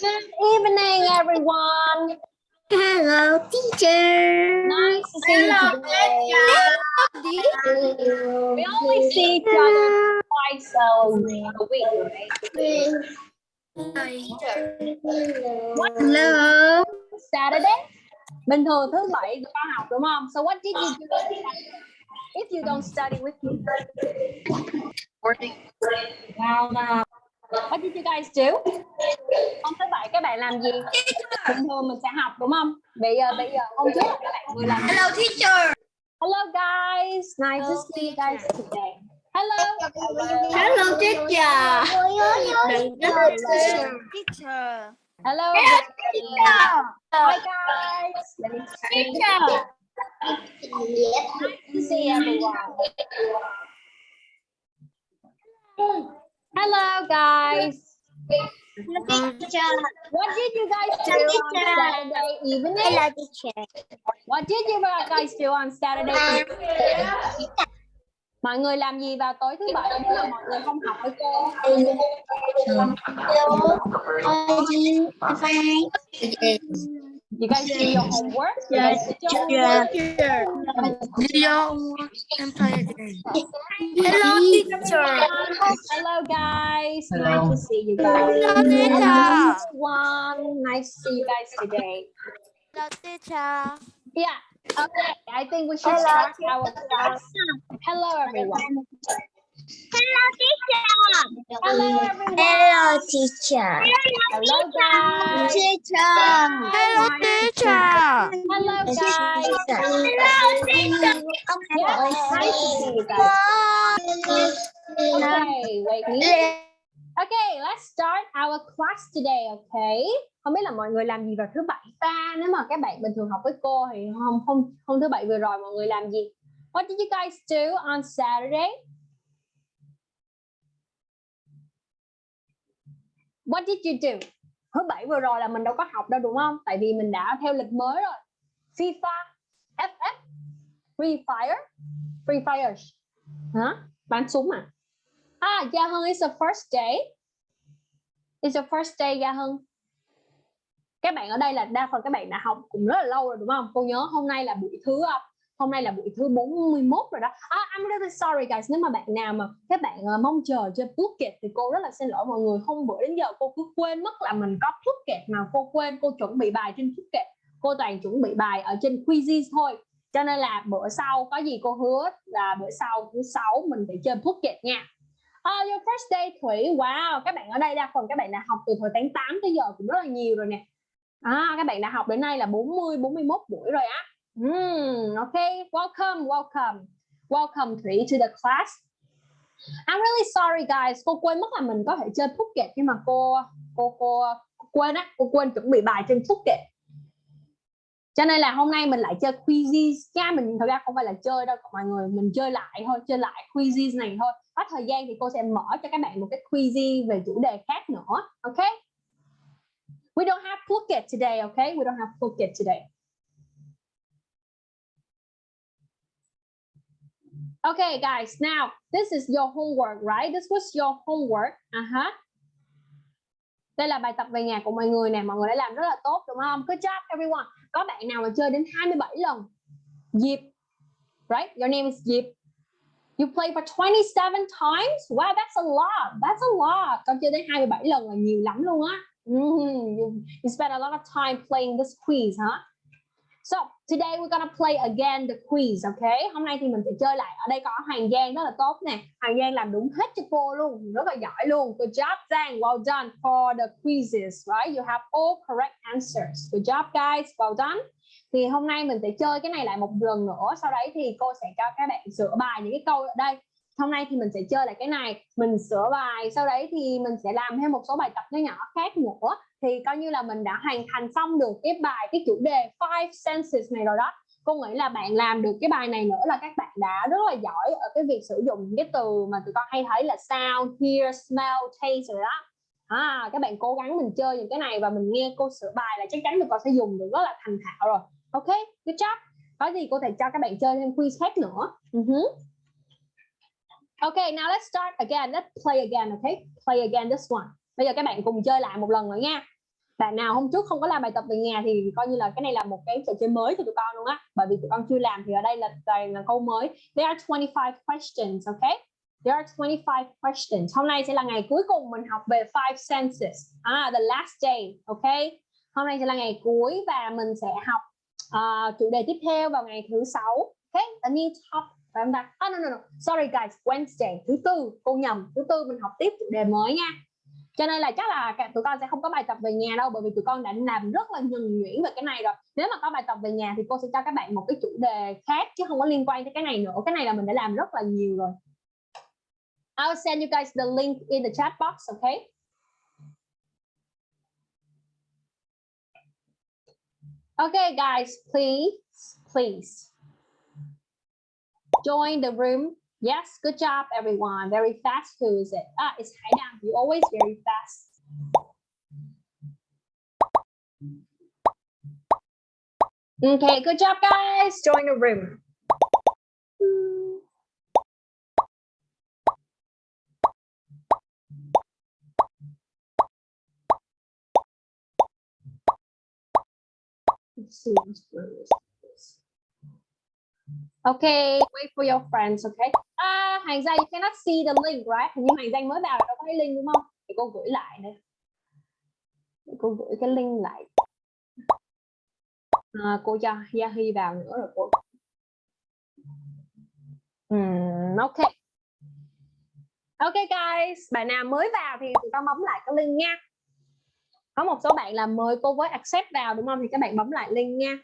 Good evening, everyone. Hello, teacher. Nice to see you today. We only see each other twice a week, right? Hello. Saturday. Bình thường thứ bảy có học đúng không? So what did you do if you don't study with me? Well, uh, what did you guys do? Hôm thứ bảy các bạn làm gì? Bình thường mình sẽ học đúng không? Bây giờ bây giờ hôm trước các bạn vừa làm Hello, teacher. Hello guys, nice to see you guys today. Hello. Hello, teacher. Teacher. Hello. Hi guys. Let me see. Nice. Hello guys. What did you guys do on Saturday evening? Hello, teacher. What did you guys do on Saturday evening? Mọi người làm gì vào tối thứ bảy nếu mà mọi người không học với cô? You guys do your homework? Yes. You guys did your homework? Hello, teacher. Hello guys. Nice to see you guys. Hello, teacher. One. Nice to see you guys today. Hello, teacher. Yeah. Okay. I think we should start our class. Hello everyone. Hello everyone. Hello, teacher. Hello guys. Teacher. Hello, teacher. Hello guys. Yeah, Hello, guys. Okay, wait. me. Okay, let's start our class today, okay? Không biết là mọi người làm gì vào thứ bảy ta? Nếu mà các bạn bình thường học với cô thì hôm hôm hôm thứ bảy vừa rồi mọi người làm gì? What did you guys do on Saturday? What did you do? Thứ bảy vừa rồi là mình đâu có học đâu đúng không? Tại vì mình đã theo lịch mới rồi. FIFA, FF, Free Fire, Free Fire. Hả? Bắn súng à? Ah, Gia Hưng is the first day. It's the first day Gia Hưng. Các bạn ở đây là đa phần các bạn đã học cũng rất là lâu rồi đúng không? Cô nhớ hôm nay là buổi thứ à, hôm nay là buổi thứ 41 rồi đó. Ah, I'm really sorry guys. Nếu mà bạn nào mà các bạn uh, mong chờ trên kẹt thì cô rất là xin lỗi mọi người. Hôm bữa đến giờ cô cứ quên mất là mình có Phuket mà cô quên cô chuẩn bị bài trên Phuket. Cô toàn chuẩn bị bài ở trên Quizzes thôi. Cho nên là bữa sau có gì cô hứa là bữa sau thứ sáu mình phải chơi Phuket nha. Oh, your first day Thủy, wow, các bạn ở đây đa phần các bạn đã học từ thời tháng 8 tới giờ cũng rất là nhiều rồi nè. À, các bạn đã học đến nay là 40, 41 buổi rồi á. Mm, okay, welcome, welcome. Welcome Thủy to the class. I'm really sorry guys, cô quên mất là mình có thể chơi Phuket nhưng mà cô cô cô, cô quên á, cô quên chuẩn bị bài trên Phuket. Cho nên là hôm nay mình lại chơi quizzes nha, mình thật ra không phải là chơi đâu mọi người, mình chơi lại thôi, chơi lại quizzes này thôi. Có thời gian thì cô sẽ mở cho các bạn một cái quiz về chủ đề khác nữa, okay? We don't have Phuket today, okay? We don't have Phuket today. Okay, guys, now this is your homework, right? This was your homework. Uh -huh. Đây là bài tập về nhà của mọi người nè, mọi người đã làm rất là tốt đúng không? Good job everyone. Có bạn nào mà chơi đến 27 lần? Diệp. Right? Your name is Diệp. You play for 27 times? Wow, that's a lot. That's a lot. Con chơi đến 27 lần là nhiều lắm luôn á. Mm -hmm. you, you spend a lot of time playing this quiz, huh? So, today we're gonna play again the quiz, okay? Hôm nay thì mình sẽ chơi lại. Ở đây có Hoàng Giang rất là tốt nè. Hoàng Giang làm đúng hết cho cô luôn, rất là giỏi luôn. Good job, Giang. Well done for the quizzes, right? You have all correct answers. Good job, guys. Well done. Thì hôm nay mình sẽ chơi cái này lại một lần nữa. Sau đấy thì cô sẽ cho các bạn sửa bài những cái câu ở đây. Hôm nay thì mình sẽ chơi lại cái này, mình sửa bài. Sau đấy thì mình sẽ làm thêm một số bài tập nhỏ nhỏ khác nữa thì coi như là mình đã hoàn thành xong được cái bài cái chủ đề five senses này rồi đó cô nghĩ là bạn làm được cái bài này nữa là các bạn đã rất là giỏi ở cái việc sử dụng những cái từ mà tụi con hay thấy là sound, hear, smell, taste rồi đó à, các bạn cố gắng mình chơi những cái này và mình nghe cô sửa bài là chắc chắn tụi con sẽ dùng được rất là thành thạo rồi ok good job có gì cô thể cho các bạn chơi thêm quiz khác nữa ừ uh -huh. Okay, now let's start again. Let's play again, okay? Play again this one. Bây giờ các bạn cùng chơi lại một lần nữa nha. Bạn nào hôm trước không có làm bài tập về nhà thì coi như là cái này là một cái trò chơi mới cho tụi con luôn á. Bởi vì tụi con chưa làm thì ở đây là toàn là câu mới. There are 25 questions, okay? There are 25 questions. Hôm nay sẽ là ngày cuối cùng mình học về five senses. Ah, the last day, okay? Hôm nay sẽ là ngày cuối và mình sẽ học uh, chủ đề tiếp theo vào ngày thứ sáu. Okay, a new topic phải không ta? Oh, no, no, no. Sorry guys, Wednesday, thứ tư, cô nhầm, thứ tư mình học tiếp chủ đề mới nha. Cho nên là chắc là cả tụi con sẽ không có bài tập về nhà đâu bởi vì tụi con đã làm rất là nhuần nhuyễn về cái này rồi. Nếu mà có bài tập về nhà thì cô sẽ cho các bạn một cái chủ đề khác chứ không có liên quan tới cái này nữa. Cái này là mình đã làm rất là nhiều rồi. I'll send you guys the link in the chat box, okay? Okay, guys, please, please join the room. Yes, good job, everyone. Very fast. Who is it? Ah, it's Haidam. You always very fast. Okay, good job, guys. Join the room. Let's see. this? Okay, wait for your friends, okay? À, Hành Danh, you cannot see the link, right? Hình như Danh mới vào đâu có cái link đúng không? Để cô gửi lại đây. Để cô gửi cái link lại. À, cô cho Yahi vào nữa rồi cô. Hmm, ok. Ok guys, bạn nào mới vào thì chúng ta bấm lại cái link nha. Có một số bạn là mời cô với accept vào đúng không? Thì các bạn bấm lại link nha.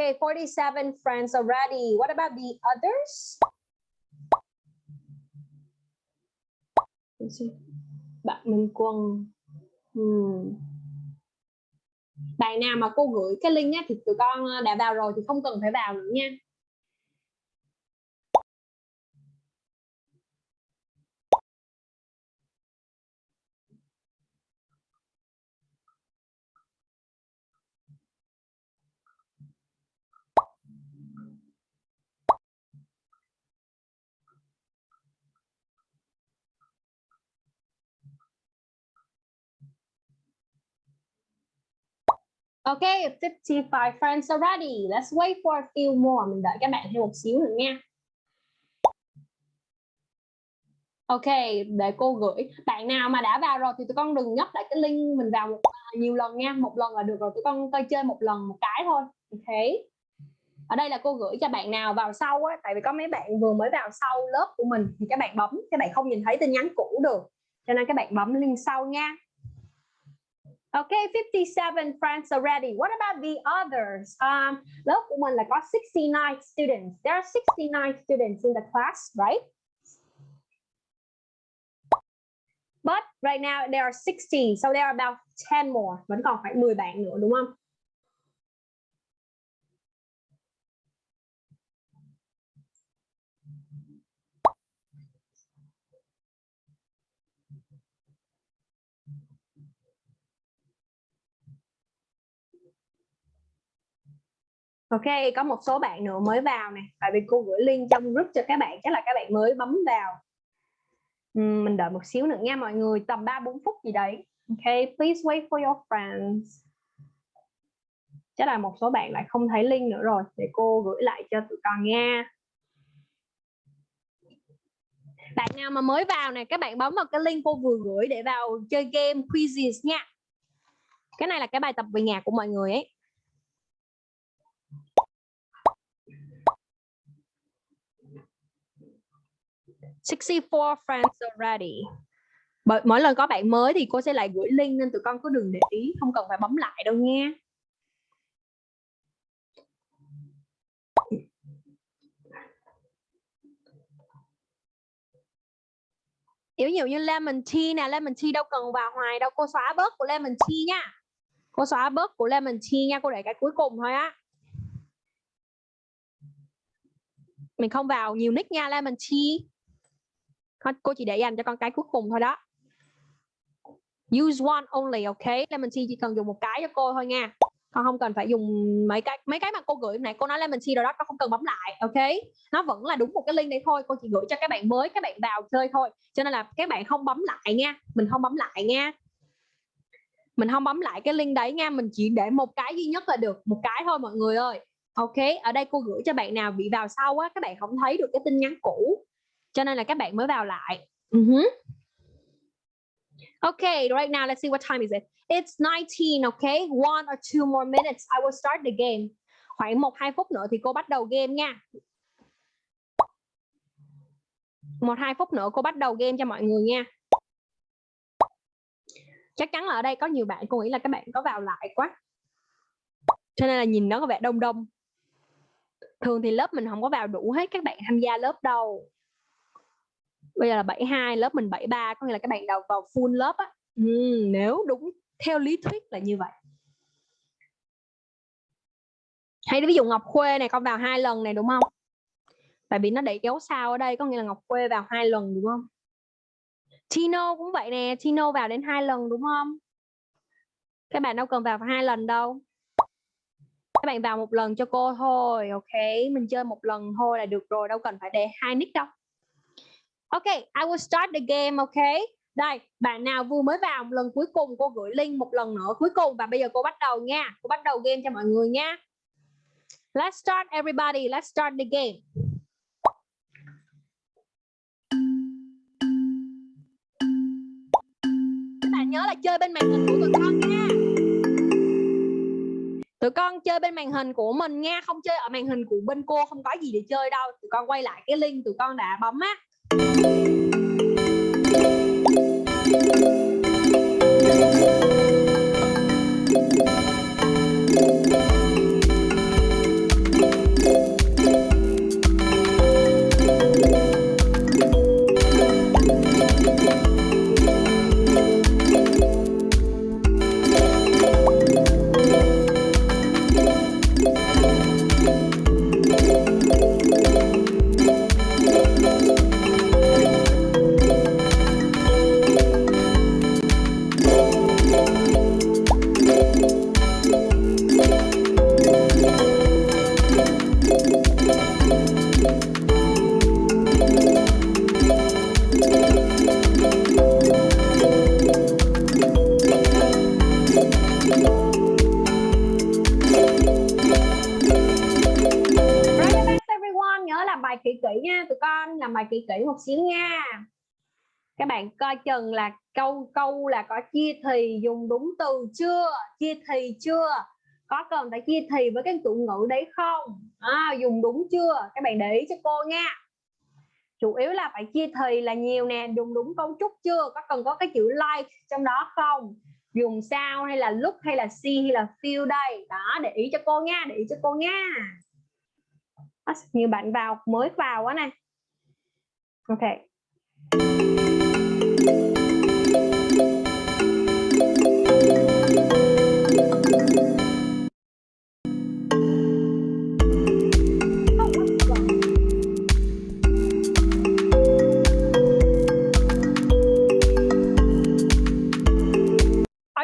Okay, 47 friends already. What about the others? Bạn Minh Quân. Hmm. Bài nào mà cô gửi cái link á, thì tụi con ờ, đã vào rồi thì không cần phải vào nữa nha. Okay, 55 friends already. Let's wait for a few more. Mình đợi các bạn thêm một xíu nữa nha. Ok, để cô gửi. Bạn nào mà đã vào rồi thì tụi con đừng nhấp lại cái link mình vào một, à, nhiều lần nha. Một lần là được rồi. Tụi con coi chơi một lần một cái thôi. Ok. Ở đây là cô gửi cho bạn nào vào sau á. Tại vì có mấy bạn vừa mới vào sau lớp của mình thì các bạn bấm. Các bạn không nhìn thấy tin nhắn cũ được. Cho nên các bạn bấm link sau nha. Okay, 57 friends already. What about the others? Um, lớp của mình là có 69 students. There are 69 students in the class, right? But right now there are 60, so there are about 10 more. Vẫn còn phải 10 bạn nữa đúng không? Ok, có một số bạn nữa mới vào nè. Tại vì cô gửi link trong group cho các bạn, chắc là các bạn mới bấm vào. Uhm, mình đợi một xíu nữa nha mọi người, tầm 3 4 phút gì đấy. Ok, please wait for your friends. Chắc là một số bạn lại không thấy link nữa rồi, để cô gửi lại cho tụi con nha. Bạn nào mà mới vào nè, các bạn bấm vào cái link cô vừa gửi để vào chơi game quizzes nha. Cái này là cái bài tập về nhà của mọi người ấy. 64 friends already. Bởi mỗi lần có bạn mới thì cô sẽ lại gửi link nên tụi con cứ đừng để ý, không cần phải bấm lại đâu nha. Ví nhiều như lemon tea nè, lemon tea đâu cần vào hoài đâu, cô xóa bớt của lemon tea nha. Cô xóa bớt của lemon tea nha, cô để cái cuối cùng thôi á. Mình không vào nhiều nick nha, lemon tea cô chỉ để dành cho con cái cuối cùng thôi đó. Use one only, ok? Lemon tea chỉ cần dùng một cái cho cô thôi nha. Con không cần phải dùng mấy cái mấy cái mà cô gửi này cô nói lemon tea chi rồi đó, con không cần bấm lại, ok? Nó vẫn là đúng một cái link đấy thôi, cô chỉ gửi cho các bạn mới, các bạn vào chơi thôi. Cho nên là các bạn không bấm lại nha, mình không bấm lại nha. Mình không bấm lại cái link đấy nha, mình chỉ để một cái duy nhất là được, một cái thôi mọi người ơi. Ok, ở đây cô gửi cho bạn nào bị vào sau á, các bạn không thấy được cái tin nhắn cũ cho nên là các bạn mới vào lại uh-huh. Okay, right now let's see what time is it. It's 19, okay? One or two more minutes. I will start the game. Khoảng 1 2 phút nữa thì cô bắt đầu game nha. Một hai phút nữa cô bắt đầu game cho mọi người nha. Chắc chắn là ở đây có nhiều bạn cô nghĩ là các bạn có vào lại quá. Cho nên là nhìn nó có vẻ đông đông. Thường thì lớp mình không có vào đủ hết các bạn tham gia lớp đâu bây giờ là 72 lớp mình 73 có nghĩa là các bạn đầu vào full lớp á. Ừ, nếu đúng theo lý thuyết là như vậy. Hay ví dụ Ngọc Khuê này con vào hai lần này đúng không? Tại vì nó để kéo sao ở đây có nghĩa là Ngọc Khuê vào hai lần đúng không? Tino cũng vậy nè Tino vào đến hai lần đúng không? Các bạn đâu cần vào hai lần đâu. Các bạn vào một lần cho cô thôi ok? Mình chơi một lần thôi là được rồi đâu cần phải để hai nick đâu Ok, I will start the game, ok? Đây, bạn nào vừa mới vào một lần cuối cùng cô gửi link một lần nữa cuối cùng và bây giờ cô bắt đầu nha. Cô bắt đầu game cho mọi người nha. Let's start everybody, let's start the game. Các bạn nhớ là chơi bên màn hình của tụi con nha. Tụi con chơi bên màn hình của mình nha, không chơi ở màn hình của bên cô không có gì để chơi đâu. Tụi con quay lại cái link tụi con đã bấm á kỹ bạn chừng là câu câu là có chia thì dùng đúng từ chưa? Chia thì chưa? Có cần phải chia thì với cái tụ ngữ đấy không? À, dùng đúng chưa? Các bạn để ý cho cô nha. Chủ yếu là phải chia thì là nhiều nè dùng đúng cấu trúc chưa? Có cần có cái chữ like trong đó không? Dùng sao hay là lúc hay là see hay là feel đây? Đó để ý cho cô nha để ý cho cô nha. Nhiều bạn vào mới vào quá này ok.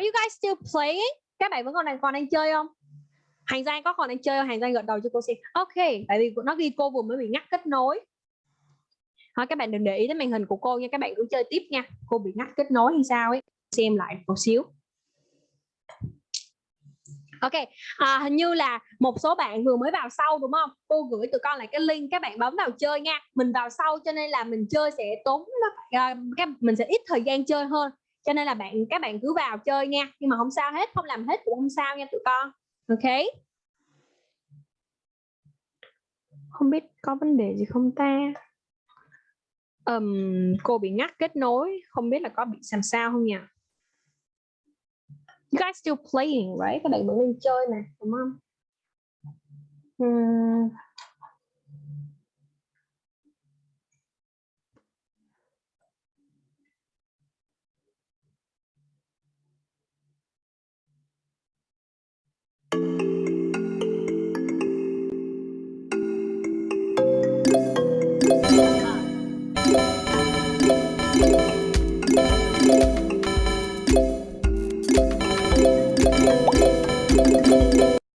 You guys still playing? Các bạn vẫn còn đang còn đang chơi không? Hành Giang có còn đang chơi không? Hành Giang gật đầu cho cô xem. Ok, tại vì nó ghi cô vừa mới bị ngắt kết nối thôi các bạn đừng để ý đến màn hình của cô nha các bạn cứ chơi tiếp nha cô bị ngắt kết nối hay sao ấy xem lại một xíu Ok, à, hình như là một số bạn vừa mới vào sau đúng không? Cô gửi tụi con lại cái link các bạn bấm vào chơi nha. Mình vào sau cho nên là mình chơi sẽ tốn à, các mình sẽ ít thời gian chơi hơn. Cho nên là bạn các bạn cứ vào chơi nha. Nhưng mà không sao hết, không làm hết cũng không sao nha tụi con. Ok. Không biết có vấn đề gì không ta? um, cô bị ngắt kết nối không biết là có bị làm sao không nhỉ you guys still playing right các bạn vẫn đang chơi nè đúng không hmm.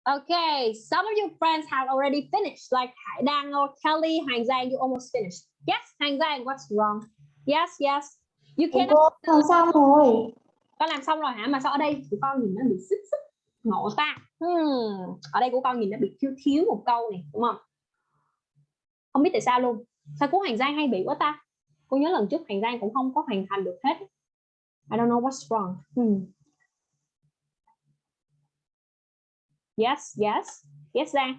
Okay, some of your friends have already finished, like Hải Đăng or Kelly, Hoàng Giang, you almost finished. Yes, Hoàng Giang, what's wrong? Yes, yes. You Cô cannot làm xong rồi. con làm xong rồi hả mà sao ở đây tụi con nhìn nó bị xích xích ngộ ta. Hmm. ở đây của con nhìn nó bị thiếu thiếu một câu này đúng không? Không biết tại sao luôn. Sao của Hoàng Giang hay bị quá ta? Cô nhớ lần trước Hoàng Giang cũng không có hoàn thành được hết. I don't know what's wrong. Hmm. yes yes yes Giang.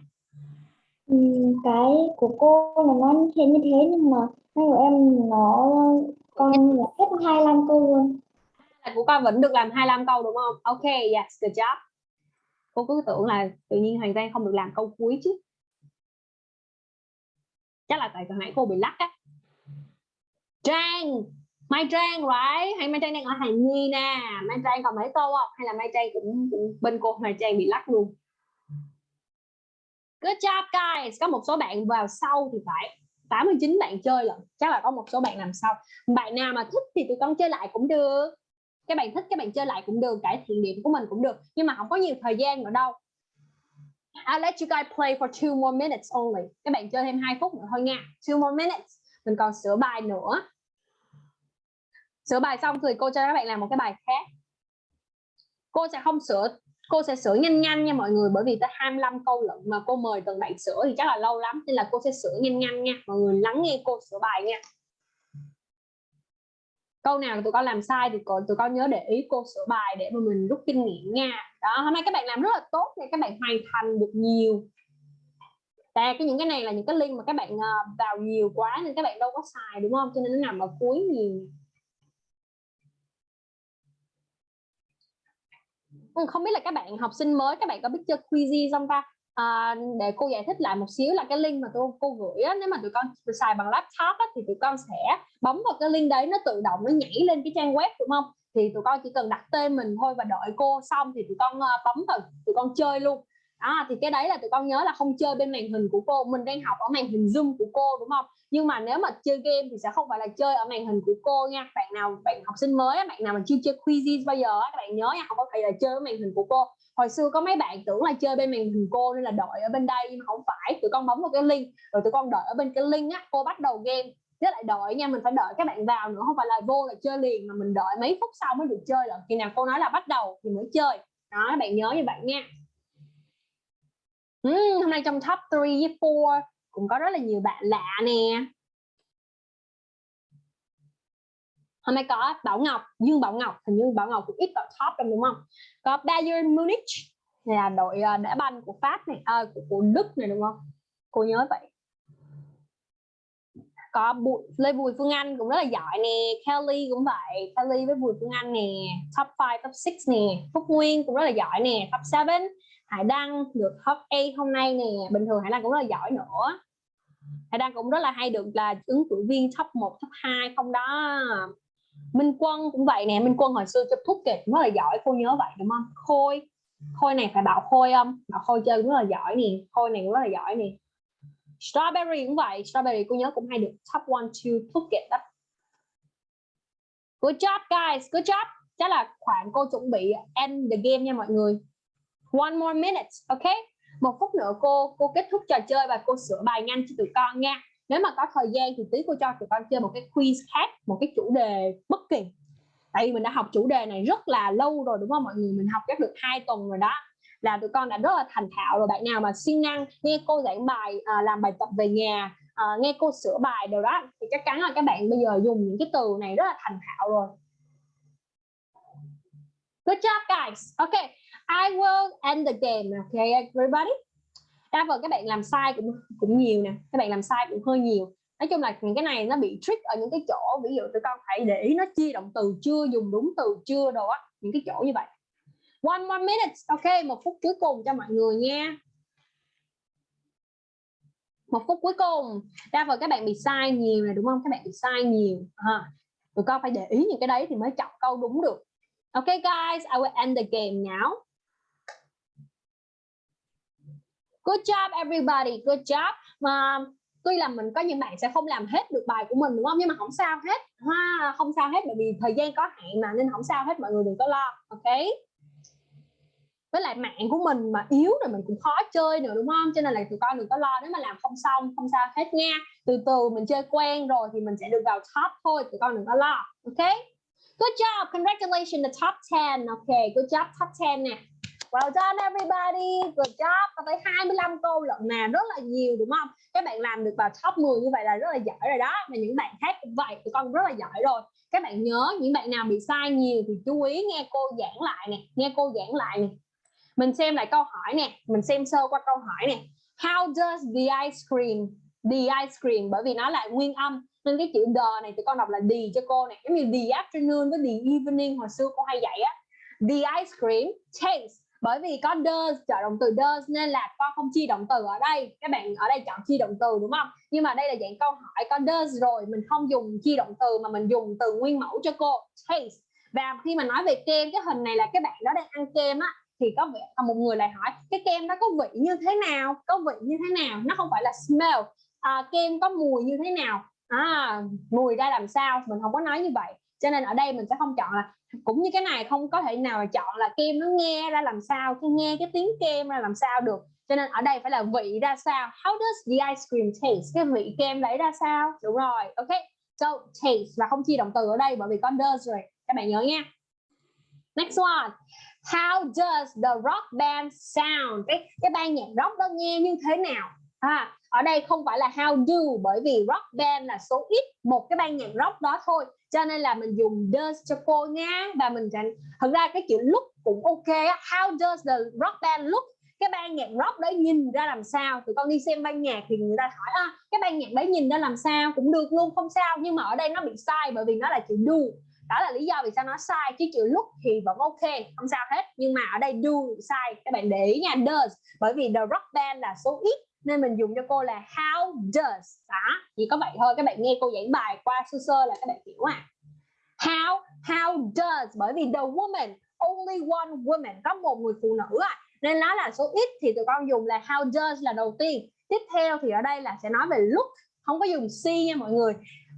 Cái của cô là nó như thế như thế nhưng mà cái của em nó con là hết 25 câu luôn. là của con vẫn được làm 25 câu đúng không? Ok yes good job cô cứ tưởng là tự nhiên Hoàng Giang không được làm câu cuối chứ. Chắc là tại hồi nãy cô bị lắc á. Trang! Mai Trang right hay Mai Trang đang ở hàng Nhi nè. Mai Trang còn mấy câu không? Hay là Mai Trang cũng, cũng bên cô Mai Trang bị lắc luôn? Good job guys! Có một số bạn vào sau thì phải. 89 bạn chơi lận chắc là có một số bạn làm sau. Bạn nào mà thích thì tụi con chơi lại cũng được các bạn thích, các bạn chơi lại cũng được, cải thiện điểm của mình cũng được. Nhưng mà không có nhiều thời gian nữa đâu. I'll let you guys play for two more minutes only. Các bạn chơi thêm hai phút nữa thôi nha. Two more minutes. Mình còn sửa bài nữa. Sửa bài xong thì cô cho các bạn làm một cái bài khác. Cô sẽ không sửa, cô sẽ sửa nhanh nhanh nha mọi người, bởi vì tới 25 câu lận mà cô mời từng bạn sửa thì chắc là lâu lắm. Nên là cô sẽ sửa nhanh nhanh nha. Mọi người lắng nghe cô sửa bài nha câu nào tụi con làm sai thì còn tụi con nhớ để ý cô sửa bài để mà mình rút kinh nghiệm nha. Đó, hôm nay các bạn làm rất là tốt nha, các bạn hoàn thành được nhiều. Tại cái những cái này là những cái link mà các bạn ờ, vào nhiều quá nên các bạn đâu có xài, đúng không? Cho nên nó nằm ở cuối nhiều. Ừ, không biết là các bạn, học sinh mới các bạn có biết chơi Quizy không ta? À, để cô giải thích lại một xíu là cái link mà tôi cô gửi á, nếu mà tụi con xài bằng laptop á, thì tụi con sẽ bấm vào cái link đấy nó tự động nó nhảy lên cái trang web đúng không? Thì tụi con chỉ cần đặt tên mình thôi và đợi cô xong thì tụi con ờ, bấm vào tụi con chơi luôn. À thì cái đấy là tụi con nhớ là không chơi bên màn hình của cô. Mình đang học ở màn hình zoom của cô đúng không? Nhưng mà nếu mà chơi game thì sẽ không phải là chơi ở màn hình của cô nha. Bạn nào bạn học sinh mới bạn nào mà chưa chơi quizzes bao giờ các bạn nhớ nha không có thể là chơi ở màn hình của cô hồi xưa có mấy bạn tưởng là chơi bên màn hình cô nên là đợi ở bên đây nhưng mà không phải. Tụi con bấm vào cái link rồi tụi con đợi ở bên cái link á cô bắt đầu game. Với lại đợi nha mình phải đợi các bạn vào nữa không phải là vô là chơi liền mà mình đợi mấy phút sau mới được chơi rồi khi nào cô nói là bắt đầu thì mới chơi. Đó các bạn nhớ như vậy nha. Uhm, hôm nay trong top 3 với 4 cũng có rất là nhiều bạn lạ nè. Hôm nay có Bảo Ngọc Dương Bảo Ngọc hình như Bảo Ngọc cũng ít vào top đâu đúng không? Có Bayern Munich là đội ờ, đá banh của Pháp này à, của, của Đức này đúng không? Cô nhớ vậy. Có Bùi, Lê Bùi Phương Anh cũng rất là giỏi nè Kelly cũng vậy Kelly với Bùi Phương Anh nè top 5 top 6 nè Phúc Nguyên cũng rất là giỏi nè top 7 Hải Đăng được top 8 hôm nay nè bình thường Hải Đăng cũng rất là giỏi nữa. Hải Đăng cũng rất là hay được là ứng cử viên top 1 top 2 không đó. Minh Quân cũng vậy nè, Minh Quân hồi xưa chụp thuốc kịch cũng rất là giỏi cô nhớ vậy, đúng không? Khôi Khôi này phải bảo Khôi không? Bảo Khôi chơi cũng rất là giỏi nè, Khôi này cũng rất là giỏi nè. Strawberry cũng vậy, Strawberry cô nhớ cũng hay được top 1 2 kịch đó. Good job, guys, Good job. Chắc là khoảng cô chuẩn bị end the game nha mọi người. One more minute ok một phút nữa cô cô kết thúc trò chơi và cô sửa bài nhanh cho tụi con nha nếu mà có thời gian thì tí cô cho tụi con chơi một cái quiz khác một cái chủ đề bất kỳ. Tại vì mình đã học chủ đề này rất là lâu rồi đúng không? Mọi người mình học chắc được hai tuần rồi đó. Là tụi con đã rất là thành thạo rồi. Bạn nào mà siêng năng nghe cô giảng bài à, làm bài tập về nhà à, nghe cô sửa bài đều đó thì chắc chắn là các bạn bây giờ dùng những cái từ này rất là thành thạo rồi. Good job guys. Okay I will end the game. Okay everybody đa phần các bạn làm sai cũng cũng nhiều nè các bạn làm sai cũng hơi nhiều. Nói chung là những cái này nó bị trick ở những cái chỗ ví dụ tụi con phải để ý nó chia động từ chưa dùng đúng từ chưa đồ á những cái chỗ như vậy. One one minute ok một phút cuối cùng cho mọi người nha. Một phút cuối cùng. Đa phần các bạn bị sai nhiều này đúng không? Các bạn bị sai nhiều. À, tụi con phải để ý những cái đấy thì mới chọn câu đúng được. Ok guys I will end the game now. Good job, everybody. Good job. Mà tuy là mình có những bạn sẽ không làm hết được bài của mình, đúng không? Nhưng mà không sao hết. Ha không sao hết, bởi vì thời gian có hạn mà, nên không sao hết, mọi người đừng có lo, ok? Với lại mạng của mình mà yếu rồi mình cũng khó chơi nữa, đúng không? Cho nên là tụi con đừng có lo, nếu mà làm không xong, không sao hết nha. Từ từ, mình chơi quen rồi thì mình sẽ được vào top thôi, tụi con đừng có lo, ok? Good job. Congratulations the top 10 ok, good job, top 10 nè. Well done everybody, good job. Có tới 25 câu lận nè, rất là nhiều đúng không? Các bạn làm được vào top 10 như vậy là rất là giỏi rồi đó. Và những bạn khác cũng vậy, tụi con rất là giỏi rồi. Các bạn nhớ những bạn nào bị sai nhiều thì chú ý nghe cô giảng lại nè, nghe cô giảng lại nè. Mình xem lại câu hỏi nè, mình xem sơ qua câu hỏi nè. How does the ice cream the ice cream bởi vì nó là nguyên âm nên cái chữ the này tụi con đọc là the cho cô này giống như the afternoon với the evening hồi xưa cô hay dạy á the ice cream tastes bởi vì có does trợ động từ does nên là con không chia động từ ở đây. Các bạn ở đây chọn chia động từ đúng không? Nhưng mà đây là dạng câu hỏi có does rồi mình không dùng chia động từ mà mình dùng từ nguyên mẫu cho cô. Taste. Và khi mà nói về kem cái hình này là các bạn đó đang ăn kem á thì có vẻ à, một người lại hỏi cái kem đó có vị như thế nào? Có vị như thế nào? Nó không phải là smell. À, kem có mùi như thế nào? À, mùi ra làm sao? Mình không có nói như vậy. Cho nên ở đây mình sẽ không chọn là cũng như cái này không có thể nào chọn là kem nó nghe ra làm sao cái nghe cái tiếng kem ra làm sao được. Cho nên ở đây phải là vị ra sao. How does the ice cream taste? Cái vị kem đấy ra sao? Đúng rồi, ok. So, taste và không chia động từ ở đây bởi vì có does rồi. Các bạn nhớ nha. Next one. How does the rock band sound? Cái cái ban nhạc rock đó nghe như thế nào? À, ở đây không phải là how do bởi vì rock band là số ít một cái ban nhạc rock đó thôi. Cho nên là mình dùng does cho cô nha và mình thành thật ra cái chữ look cũng ok how does the rock band look? Cái ban nhạc rock đấy nhìn ra làm sao? Tụi con đi xem ban nhạc thì người ta hỏi à, cái ban nhạc đấy nhìn ra làm sao? Cũng được luôn không sao. Nhưng mà ở đây nó bị sai bởi vì nó là chữ do. Đó là lý do vì sao nó sai. Chứ chữ look thì vẫn ok không sao hết. Nhưng mà ở đây do sai các bạn để ý nha does. Bởi vì the rock band là số ít nên mình dùng cho cô là how does đó chỉ có vậy thôi, các bạn nghe cô giảng bài qua sơ sơ là các bạn hiểu à. How how does, bởi vì the woman, only one woman, có một người phụ nữ à. Nên nó là số ít thì tụi con dùng là how does là đầu tiên. Tiếp theo thì ở đây là sẽ nói về look, không có dùng see nha mọi người.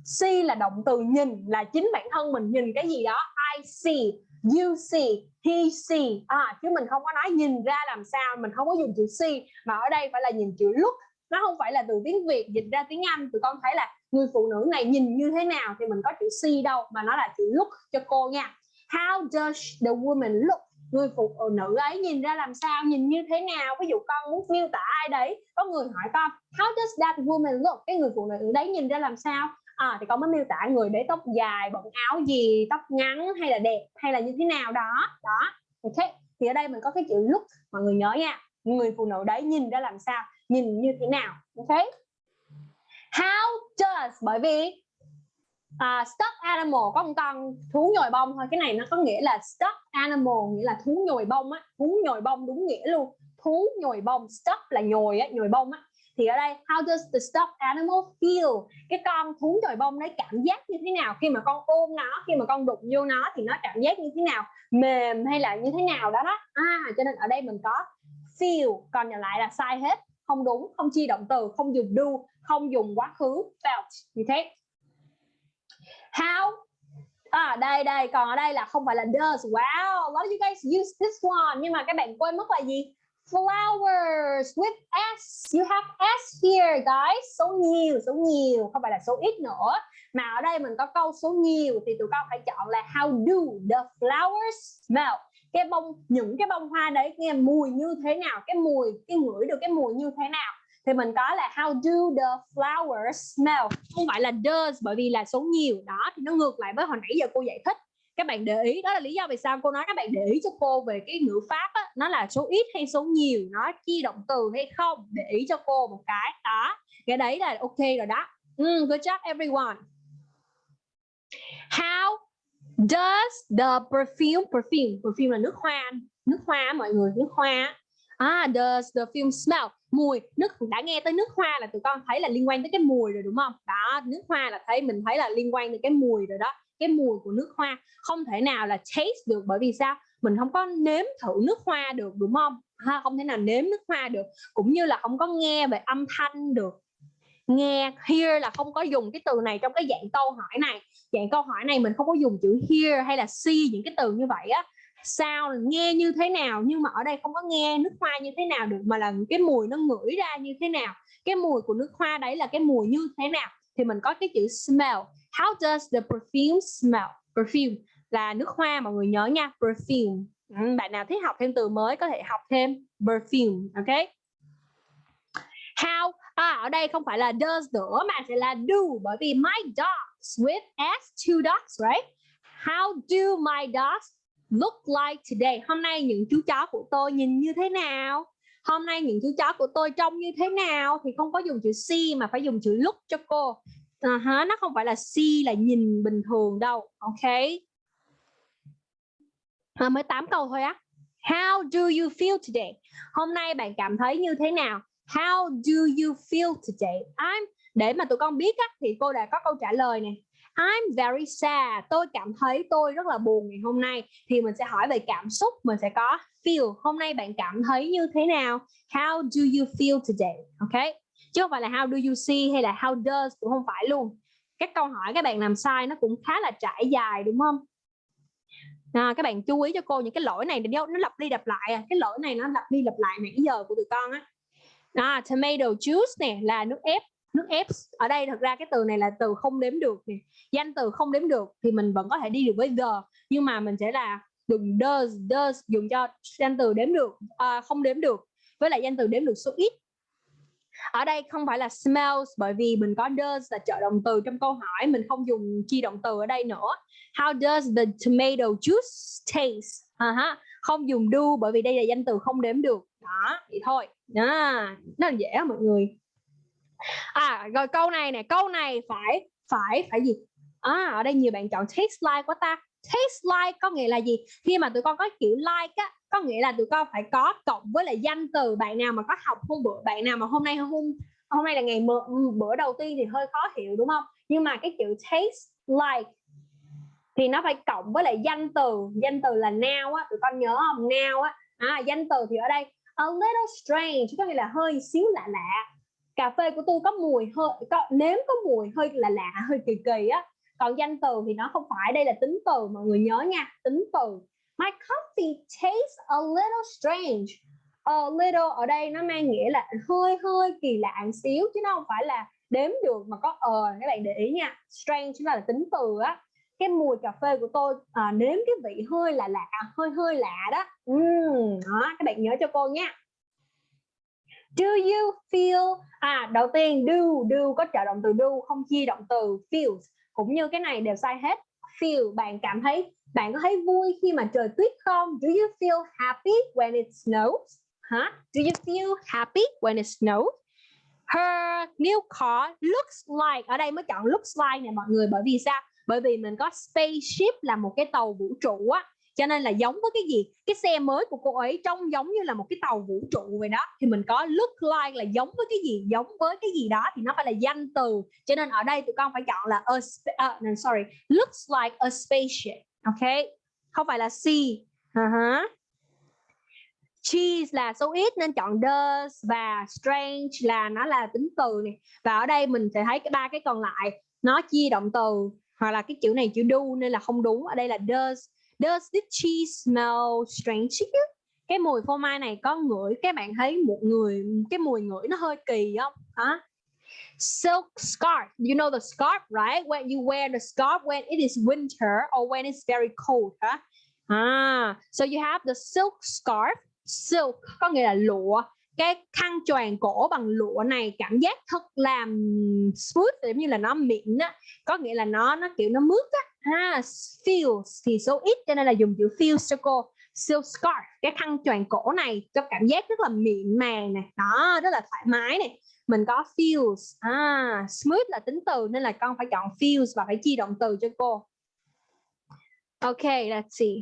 See là động từ nhìn, là chính bản thân mình nhìn cái gì đó, I see you see he see. À, chứ mình không có nói nhìn ra làm sao mình không có dùng chữ see. Mà ở đây phải là nhìn chữ look. Nó không phải là từ tiếng Việt dịch ra tiếng Anh. Tụi con thấy là người phụ nữ này nhìn như thế nào thì mình có chữ see đâu mà nó là chữ look cho cô nha. How does the woman look? Người phụ nữ ấy nhìn ra làm sao nhìn như thế nào? Ví dụ con muốn miêu tả ai đấy có người hỏi con how does that woman look? Cái người phụ nữ đấy nhìn ra làm sao? À, thì con mới miêu tả người để tóc dài bận áo gì tóc ngắn hay là đẹp hay là như thế nào đó. Đó ok thì ở đây mình có cái chữ look mọi người nhớ nha. Người phụ nữ đấy nhìn ra làm sao nhìn như thế nào. Ok? How does bởi vì uh, stuffed animal có một con thú nhồi bông thôi. Cái này nó có nghĩa là stuffed animal nghĩa là thú nhồi bông á. Thú nhồi bông đúng nghĩa luôn. Thú nhồi bông stuck là nhồi á nhồi bông á thì ở đây, how does the stuffed animal feel? Cái con thú nhồi bông đấy cảm giác như thế nào? Khi mà con ôm nó, khi mà con đụng vô nó thì nó cảm giác như thế nào? Mềm hay là như thế nào đó đó. À cho nên ở đây mình có feel, còn nhận lại là sai hết. Không đúng, không chi động từ, không dùng do, không dùng quá khứ, felt. Như thế. How? À đây đây. Còn ở đây là không phải là does. Wow a lot of you guys use this one? Nhưng mà các bạn quên mất là gì? Flowers with s. You have s here, guys. Số nhiều số nhiều. Không phải là số ít nữa. Mà ở đây mình có câu số nhiều thì tụi con phải chọn là how do the flowers smell? Cái bông, những cái bông hoa đấy nghe mùi như thế nào? Cái mùi, cái ngửi được cái mùi như thế nào? Thì mình có là how do the flowers smell? Không phải là does, bởi vì là số nhiều. Đó, thì nó ngược lại với hồi nãy giờ cô giải thích các bạn để ý đó là lý do vì sao cô nói các bạn để ý cho cô về cái ngữ pháp á, nó là số ít hay số nhiều nó chi động từ hay không để ý cho cô một cái đó. Cái đấy là ok rồi đó. Mm, good job everyone. How does the perfume perfume perfume là nước hoa nước hoa mọi người nước hoa ah does the perfume smell? Mùi nước đã nghe tới nước hoa là tụi con thấy là liên quan tới cái mùi rồi đúng không? Đó nước hoa là thấy mình thấy là liên quan tới cái mùi rồi đó cái mùi của nước hoa không thể nào là taste được, bởi vì sao? Mình không có nếm thử nước hoa được, đúng không? Ha, không thể nào nếm nước hoa được, cũng như là không có nghe về âm thanh được. Nghe, hear là không có dùng cái từ này trong cái dạng câu hỏi này. Dạng câu hỏi này mình không có dùng chữ hear hay là see những cái từ như vậy á. Sao, nghe như thế nào? Nhưng mà ở đây không có nghe nước hoa như thế nào được, mà là cái mùi nó ngửi ra như thế nào? Cái mùi của nước hoa đấy là cái mùi như thế nào? Thì mình có cái chữ smell how does the perfume smell? Perfume là nước hoa mọi người nhớ nha perfume. Ừ, bạn nào thích học thêm từ mới có thể học thêm perfume ok? How? À, ở đây không phải là does nữa mà sẽ là do bởi vì my dogs with s two dogs right? How do my dogs look like today? Hôm nay những chú chó của tôi nhìn như thế nào? Hôm nay những chú chó của tôi trông như thế nào? Thì không có dùng chữ see mà phải dùng chữ look cho cô uh -huh, nó không phải là see là nhìn bình thường đâu ok à, mới 8 câu thôi á how do you feel today hôm nay bạn cảm thấy như thế nào how do you feel today I'm để mà tụi con biết á, thì cô đã có câu trả lời nè I'm very sad. Tôi cảm thấy tôi rất là buồn ngày hôm nay. Thì mình sẽ hỏi về cảm xúc, mình sẽ có feel. Hôm nay bạn cảm thấy như thế nào? How do you feel today? Ok. Chứ không phải là how do you see hay là how does cũng không phải luôn. Các câu hỏi các bạn làm sai nó cũng khá là trải dài đúng không? À, các bạn chú ý cho cô những cái lỗi này nó lặp đi lặp lại à. cái lỗi này nó lặp đi lặp lại nãy giờ của tụi con á à, tomato juice nè là nước ép nước ép ở đây thật ra cái từ này là từ không đếm được nè danh từ không đếm được thì mình vẫn có thể đi được với the nhưng mà mình sẽ là dùng does does dùng cho danh từ đếm được à, không đếm được với lại danh từ đếm được số ít ở đây không phải là smells, bởi vì mình có does là trợ động từ trong câu hỏi, mình không dùng chi động từ ở đây nữa. How does the tomato juice taste? Uh -huh. không dùng do, bởi vì đây là danh từ không đếm được. Đó, vậy thôi. Đó nó là dễ mọi người. À rồi câu này nè, câu này phải phải phải gì? À ở đây nhiều bạn chọn taste like quá ta taste like có nghĩa là gì? Khi mà tụi con có kiểu like á có nghĩa là tụi con phải có cộng với lại danh từ bạn nào mà có học hôm bữa bạn nào mà hôm nay hôm hôm nay là ngày bữa, ừ, bữa đầu tiên thì hơi khó hiểu đúng không? Nhưng mà cái chữ taste like thì nó phải cộng với lại danh từ. Danh từ là now á tụi con nhớ không? Now á. À, danh từ thì ở đây a little strange có nghĩa là hơi xíu lạ lạ. Cà phê của tôi có mùi hơi có nếm có mùi hơi là lạ hơi kỳ kỳ á còn danh từ thì nó không phải đây là tính từ mọi người nhớ nha tính từ. My coffee tastes a little strange. A little ở đây nó mang nghĩa là hơi hơi kỳ lạ một xíu chứ nó không phải là đếm được mà có ờ các bạn để ý nha. Strange chính là tính từ á. Cái mùi cà phê của tôi à, nếm cái vị hơi là lạ hơi hơi lạ đó. Uhm, đó các bạn nhớ cho cô nha. Do you feel à đầu tiên do do có trợ động từ do không chia động từ feels cũng như cái này đều sai hết. Feel bạn cảm thấy, bạn có thấy vui khi mà trời tuyết không? Do you feel happy when it snows? Huh? do you feel happy when it snows? Her, new car looks like, ở đây mới chọn looks like này mọi người, bởi vì sao? Bởi vì mình có spaceship là một cái tàu vũ trụ á cho nên là giống với cái gì? Cái xe mới của cô ấy trông giống như là một cái tàu vũ trụ vậy đó. Thì mình có look like là giống với cái gì? Giống với cái gì đó thì nó phải là danh từ. Cho nên ở đây tụi con phải chọn là a uh, no, sorry looks like a spaceship ok? Không phải là see uh -huh. cheese là số ít nên chọn does và strange là nó là tính từ này và ở đây mình sẽ thấy cái ba cái còn lại. Nó chia động từ hoặc là cái chữ này chữ do nên là không đúng. Ở đây là does. Does this cheese smell strange to you? Cái mùi phô mai này có ngửi các bạn thấy một người cái mùi ngửi nó hơi kỳ không? Hả? Silk scarf. You know the scarf, right? When you wear the scarf when it is winter or when it's very cold, huh? Ah, à, so you have the silk scarf. Silk có nghĩa là lụa. Cái khăn choàng cổ bằng lụa này cảm giác thật làm smooth giống như là nó mịn á, có nghĩa là nó nó kiểu nó mướt á ha feels thì số ít cho nên là dùng chữ feels cho cô silk scarf cái khăn choàng cổ này cho cảm giác rất là mịn màng này đó rất là thoải mái này mình có feels à smooth là tính từ nên là con phải chọn feels và phải chi động từ cho cô. Ok let's see.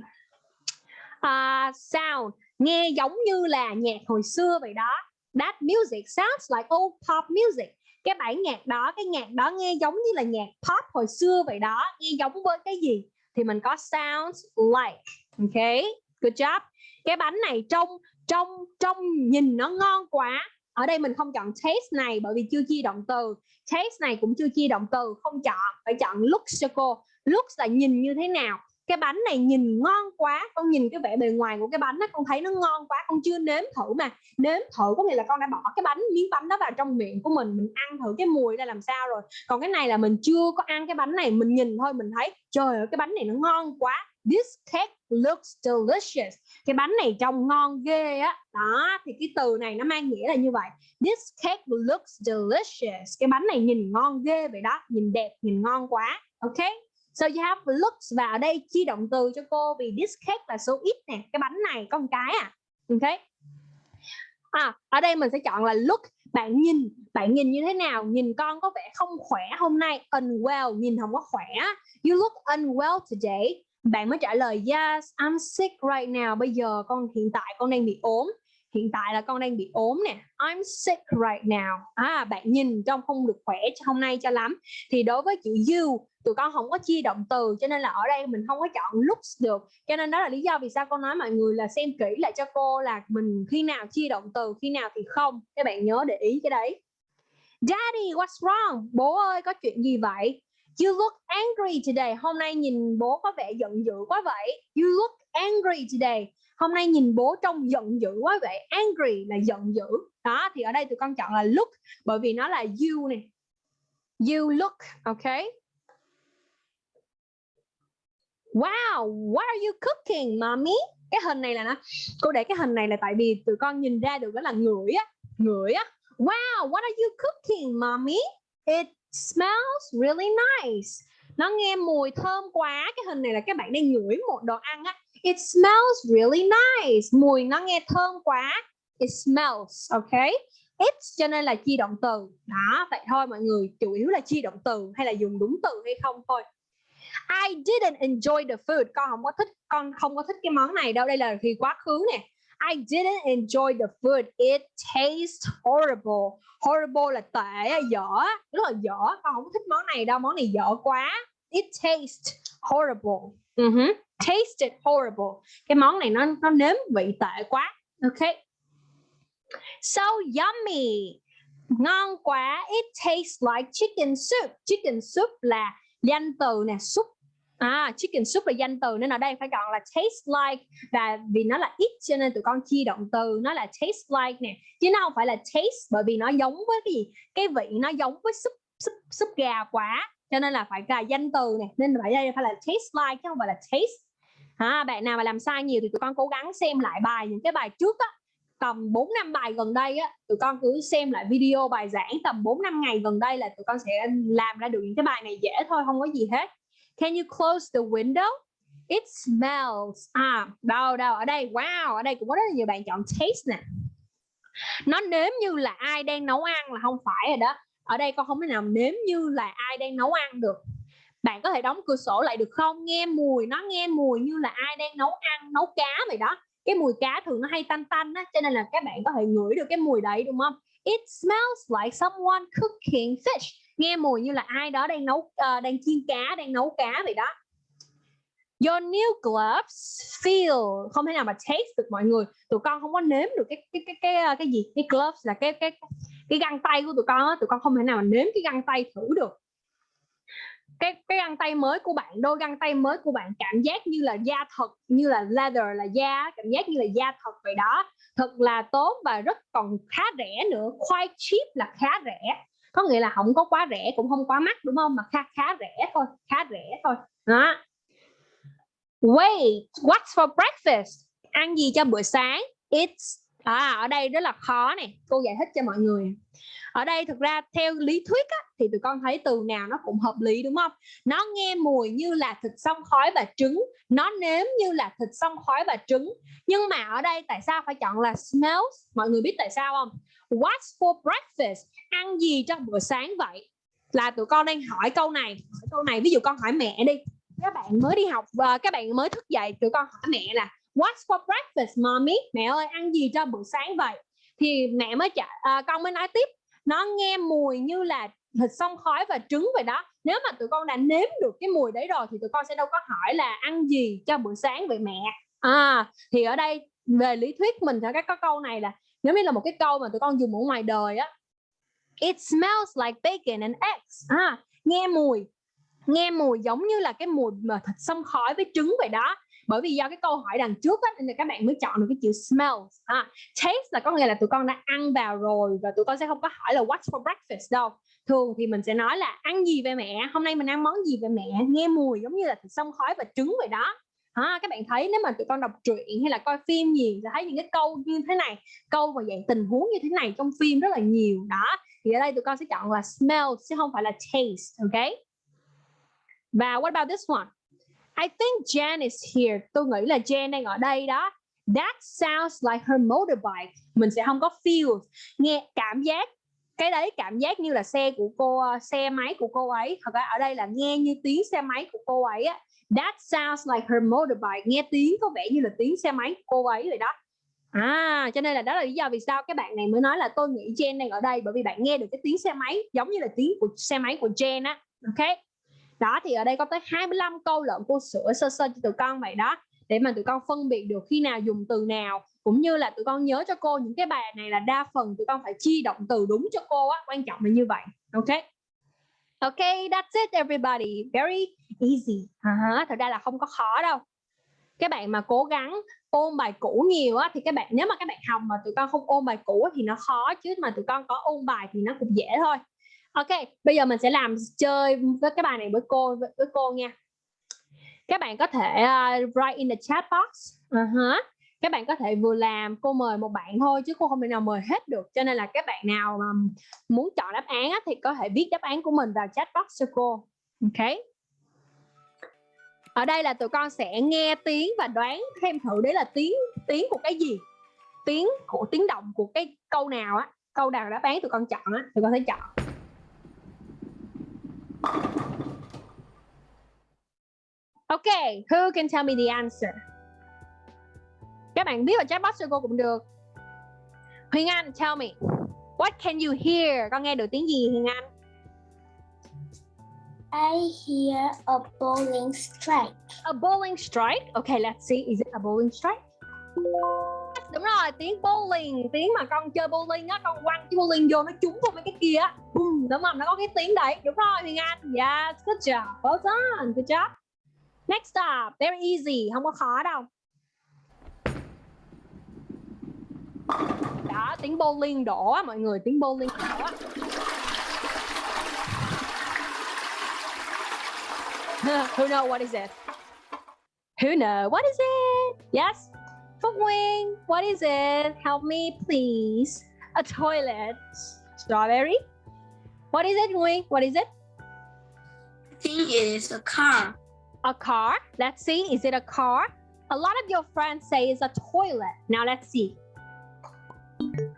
Uh, sound nghe giống như là nhạc hồi xưa vậy đó. That music sounds like old pop music cái bản nhạc đó, cái nhạc đó nghe giống như là nhạc pop hồi xưa vậy đó, nghe giống với cái gì? Thì mình có sounds like, ok? Good job. Cái bánh này trông trông trông nhìn nó ngon quá. Ở đây mình không chọn taste này bởi vì chưa chia động từ. Taste này cũng chưa chia động từ, không chọn, phải chọn looks cho cô looks là nhìn như thế nào? Cái bánh này nhìn ngon quá, con nhìn cái vẻ bề ngoài của cái bánh đó, con thấy nó ngon quá, con chưa nếm thử mà. Nếm thử có nghĩa là con đã bỏ cái bánh, miếng bánh đó vào trong miệng của mình mình ăn thử cái mùi ra làm sao rồi. Còn cái này là mình chưa có ăn cái bánh này, mình nhìn thôi, mình thấy, trời ơi, cái bánh này nó ngon quá. This cake looks delicious. Cái bánh này trông ngon ghê á. Đó, thì cái từ này nó mang nghĩa là như vậy. This cake looks delicious. Cái bánh này nhìn ngon ghê vậy đó, nhìn đẹp, nhìn ngon quá. Ok? So you have looks và ở đây chi động từ cho cô vì this cake là số ít nè, cái bánh này có một cái à. Ok. À ở đây mình sẽ chọn là look, bạn nhìn. Bạn nhìn như thế nào? Nhìn con có vẻ không khỏe hôm nay. Unwell, nhìn không có khỏe. You look unwell today. Bạn mới trả lời, yes, I'm sick right now. Bây giờ con hiện tại, con đang bị ốm. Hiện tại là con đang bị ốm nè. I'm sick right now. À bạn nhìn trông không được khỏe hôm nay cho lắm. Thì đối với chữ you tụi con không có chia động từ cho nên là ở đây mình không có chọn looks được cho nên đó là lý do vì sao con nói mọi người là xem kỹ lại cho cô là mình khi nào chia động từ khi nào thì không các bạn nhớ để ý cái đấy Daddy what's wrong bố ơi có chuyện gì vậy You look angry today. Hôm nay nhìn bố có vẻ giận dữ quá vậy. You look angry today. Hôm nay nhìn bố trông giận dữ quá vậy. Angry là giận dữ. Đó thì ở đây tụi con chọn là look bởi vì nó là you nè You look, okay? Wow, what are you cooking, mommy? Cái hình này là nó cô để cái hình này là tại vì tụi con nhìn ra được đó là ngửi á, ngửi á. Wow, what are you cooking, mommy? It smells really nice. Nó nghe mùi thơm quá. Cái hình này là các bạn đang ngửi một đồ ăn á. It smells really nice. Mùi nó nghe thơm quá. It smells okay? It cho nên là chi động từ. Đó vậy thôi mọi người chủ yếu là chi động từ hay là dùng đúng từ hay không thôi. I didn't enjoy the food con không có thích con không có thích cái món này đâu đây là thì quá khứ nè I didn't enjoy the food. It tastes horrible. Horrible là tệ, dở, rất là dở. Con không thích món này đâu, món này dở quá. It tastes horrible. Uh -huh. Tasted horrible. Cái món này nó nó nếm vị tệ quá. Ok. So yummy. Ngon quá. It tastes like chicken soup. Chicken soup là danh từ nè, súp. À chicken soup là danh từ nên ở đây phải chọn là taste like và vì nó là ít cho nên tụi con chia động từ nó là taste like nè. Chứ nó không phải là taste bởi vì nó giống với cái gì? Cái vị nó giống với súp súp súp gà quá. Cho nên là phải là danh từ nè nên phải đây phải là taste like chứ không phải là taste. À, bạn nào mà làm sai nhiều thì tụi con cố gắng xem lại bài những cái bài trước á tầm 4 năm bài gần đây á tụi con cứ xem lại video bài giảng tầm 4 năm ngày gần đây là tụi con sẽ làm ra được những cái bài này dễ thôi không có gì hết Can you close the window? It smells. À, đâu đâu ở đây. Wow, ở đây cũng có rất là nhiều bạn chọn taste nè. Nó nếm như là ai đang nấu ăn là không phải rồi đó. Ở đây con không thể nào nếm như là ai đang nấu ăn được. Bạn có thể đóng cửa sổ lại được không? Nghe mùi, nó nghe mùi như là ai đang nấu ăn, nấu cá vậy đó. Cái mùi cá thường nó hay tanh tanh á, cho nên là các bạn có thể ngửi được cái mùi đấy đúng không? It smells like someone cooking fish. Nghe mùi như là ai đó đang nấu uh, đang chiên cá đang nấu cá vậy đó. Your new gloves feel. Không thể nào mà taste được mọi người. Tụi con không có nếm được cái cái cái cái ờ, cái gì? Cái gloves là cái cái cái găng tay của tụi con á. Tụi con không thể nào mà nếm cái găng tay thử được cái cái găng tay mới của bạn, đôi găng tay mới của bạn cảm giác như là da thật, như là leather là da, cảm giác như là da thật vậy đó. Thật là tốt và rất còn khá rẻ nữa, quite cheap là khá rẻ. Có nghĩa là không có quá rẻ cũng không quá mắc, đúng không? Mà khá khá rẻ thôi, khá rẻ thôi. Đó. Wait, what's for breakfast? Ăn gì cho bữa sáng? It's à, ở đây rất là khó nè. Cô giải thích cho mọi người. Ở đây thực ra theo lý thuyết á, thì tụi con thấy từ nào nó cũng hợp lý đúng không? Nó nghe mùi như là thịt xông khói và trứng. Nó nếm như là thịt xông khói và trứng. Nhưng mà ở đây tại sao phải chọn là smells? Mọi người biết tại sao không? What's for breakfast? Ăn gì cho bữa sáng vậy? Là tụi con đang hỏi câu này. Hỏi câu này ví dụ con hỏi mẹ đi. Các bạn mới đi học và các bạn mới thức dậy tụi con hỏi mẹ là what's for breakfast mommy? Mẹ ơi ăn gì cho bữa sáng vậy? Thì mẹ mới trả à, con mới nói tiếp. Nó nghe mùi như là thịt xông khói và trứng vậy đó. Nếu mà tụi con đã nếm được cái mùi đấy rồi thì tụi con sẽ đâu có hỏi là ăn gì cho bữa sáng vậy mẹ. À thì ở đây về lý thuyết mình sẽ có câu này là nếu như là một cái câu mà tụi con dùng ở ngoài đời á. It smells like bacon and eggs. À nghe mùi nghe mùi giống như là cái mùi mà thịt xông khói với trứng vậy đó bởi vì do cái câu hỏi đằng trước á, nên là các bạn mới chọn được cái chữ smell à, taste là có nghĩa là tụi con đã ăn vào rồi và tụi con sẽ không có hỏi là what's for breakfast đâu. Thường thì mình sẽ nói là ăn gì về mẹ hôm nay mình ăn món gì về mẹ nghe mùi giống như là thịt xông khói và trứng vậy đó. À, các bạn thấy nếu mà tụi con đọc truyện hay là coi phim gì sẽ thấy những cái câu như thế này câu và dạng tình huống như thế này trong phim rất là nhiều đó thì ở đây tụi con sẽ chọn là smell chứ không phải là taste ok? Và what about this one? I think Jen is here. Tôi nghĩ là Jen đang ở đây đó. That sounds like her motorbike. Mình sẽ không có feel. Nghe cảm giác, cái đấy cảm giác như là xe của cô, xe máy của cô ấy. Thật ra ở đây là nghe như tiếng xe máy của cô ấy á. That sounds like her motorbike. Nghe tiếng có vẻ như là tiếng xe máy của cô ấy vậy đó. À cho nên là đó là lý do vì sao các bạn này mới nói là tôi nghĩ Jen đang ở đây. Bởi vì bạn nghe được cái tiếng xe máy giống như là tiếng của, xe máy của Jen á. Ok? Đó, thì ở đây có tới 25 câu lợn cô sửa sơ sơ cho tụi con vậy đó. Để mà tụi con phân biệt được khi nào dùng từ nào, cũng như là tụi con nhớ cho cô những cái bài này là đa phần tụi con phải chi động từ đúng cho cô á, quan trọng là như vậy. Ok? Ok, that's it, everybody. Very easy. Uh-huh. thật ra là không có khó đâu. Các bạn mà cố gắng ôn bài cũ nhiều á, thì các bạn, nếu mà các bạn học mà tụi con không ôn bài cũ thì nó khó, chứ mà tụi con có ôn bài thì nó cũng dễ thôi ok bây giờ mình sẽ làm chơi với cái bài này với cô với, với cô nha. Các bạn có thể uh, write in the chat box. Uh-huh. các bạn có thể vừa làm cô mời một bạn thôi chứ cô không thể nào mời hết được. Cho nên là các bạn nào mà muốn chọn đáp án á, thì có thể viết đáp án của mình vào chat box cho cô. Ok. Ở đây là tụi con sẽ nghe tiếng và đoán thêm thử đấy là tiếng tiếng của cái gì. Tiếng của tiếng động của cái câu nào á câu nào đáp án tụi con chọn á tụi con sẽ chọn. Okay, who can tell me the answer? Các bạn viết vào chat box cho cô cũng được. Huyền Anh, tell me. What can you hear? Con nghe được tiếng gì Huyền Anh? I hear a bowling strike. A bowling strike. Okay, let's see. Is it a bowling strike? Đúng rồi, tiếng bowling, tiếng mà con chơi bowling á, con quăng cái bowling vô nó trúng vào mấy cái kia á. Đúng không? Nó có cái tiếng đấy. Đúng rồi Huyền Anh. Yes, good job. Well done. Good job. Next up, very easy, không có khó đâu. Đó, tiếng bowling đổ á, mọi người, tiếng bowling đổ á. Who know what is it? Who know what is it? Yes? Phúc Nguyên, what is it? Help me please. A toilet. Strawberry? What is it, Nguyên? What is it? I think it is a car. A car. Let's see. Is it a car? A lot of your friends say it's a toilet. Now let's see.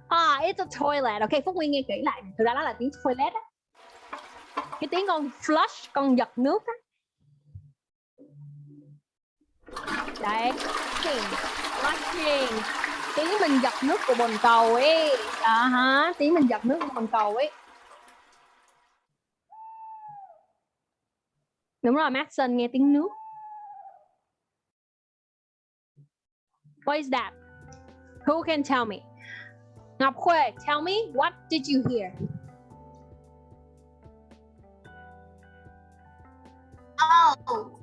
Ah, it's a toilet. Okay, Phúc Nguyên nghe kỹ lại. Thực ra đó là tiếng toilet á. Cái tiếng con flush, con giật nước á. Đấy, flushing, flushing. Tiếng mình giật nước của bồn cầu ấy. À hả, tiếng mình giật nước của bồn cầu ấy. Đúng rồi, Maxson nghe tiếng nước. What is that? Who can tell me? Ngọc Khuê, tell me, what did you hear? Oh,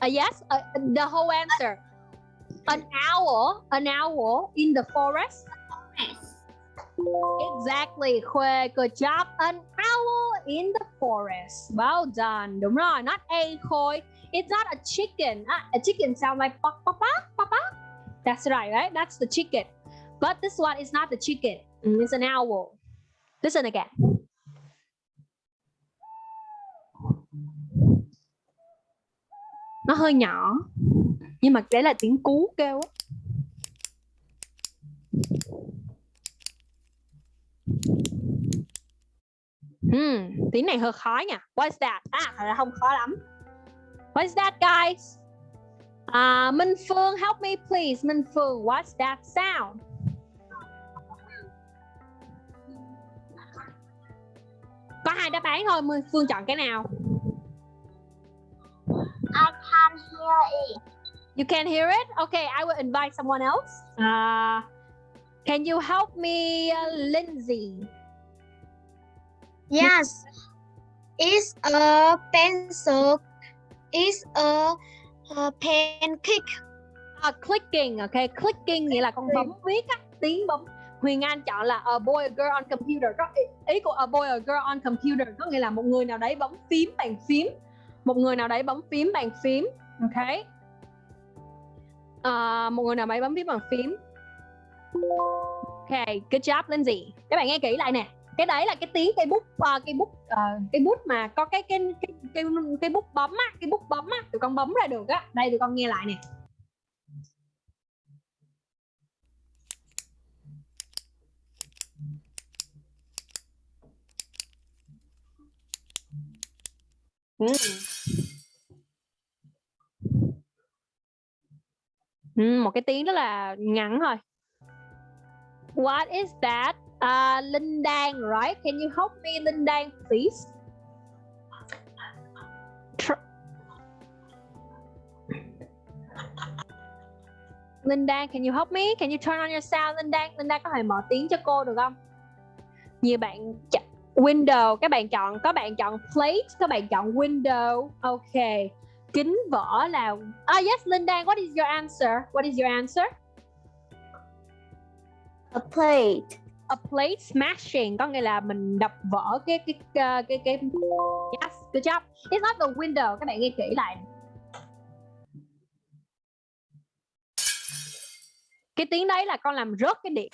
Uh, yes, uh, the whole answer. An owl, an owl in the forest. Exactly, Khuê, good job. An owl in the forest. Well done. Đúng rồi, not a Khôi. It's not a chicken. Ah, a chicken sounds like papa, papa, papa. That's right, right? That's the chicken. But this one is not the chicken. Mm, It's an owl. Listen again. Nó hơi nhỏ. Nhưng mà đấy là tiếng cú kêu á. Hmm, tiếng này hơi khó nha. What's that? À, là không khó lắm. What's that, guys? Uh, Minh Phương, help me please. Minh Phương, what's that sound? Có hai đáp án thôi, Minh Phương chọn cái nào? I can't hear it. You can hear it? Okay, I will invite someone else. Uh, can you help me, uh, Lindsay? Yes. Is a pencil. Is a, a pancake. À, clicking, ok, clicking nghĩa là con bấm viết á, tiếng bấm. Huyền Anh chọn là a boy a girl on computer. Có ý, ý của a boy a girl on computer có nghĩa là một người nào đấy bấm phím bàn phím. Một người nào đấy bấm phím bàn phím, ok. À, một người nào máy bấm phím bằng phím. Ok, good job Lindsay. Các bạn nghe kỹ lại nè. Cái đấy là cái tiếng cây bút ờ, uh, cây bút ờ, uh, cây bút mà có cái cái cái cái, cái bút bấm á, cái bút bấm á, tụi con bấm ra được á. Đây tụi con nghe lại nè. Mm. Ừ, một cái tiếng rất là ngắn thôi. What is that? Uh, Linh Đan, right? Can you help me, Linh Đan, please? Tr- Linh Đan, can you help me? Can you turn on your sound, Linh Đan? Linh Đan có thể mở tiếng cho cô được không? Nhiều bạn ch- window, các bạn chọn, có bạn chọn plate, các bạn chọn window. Ok. Kính vỏ là Ah yes, Linh Đan, what is your answer? What is your answer? A plate. a plate smashing có nghĩa là mình đập vỡ cái cái cái cái, cái... yes good job it's not the window các bạn nghe kỹ lại cái tiếng đấy là con làm rớt cái điện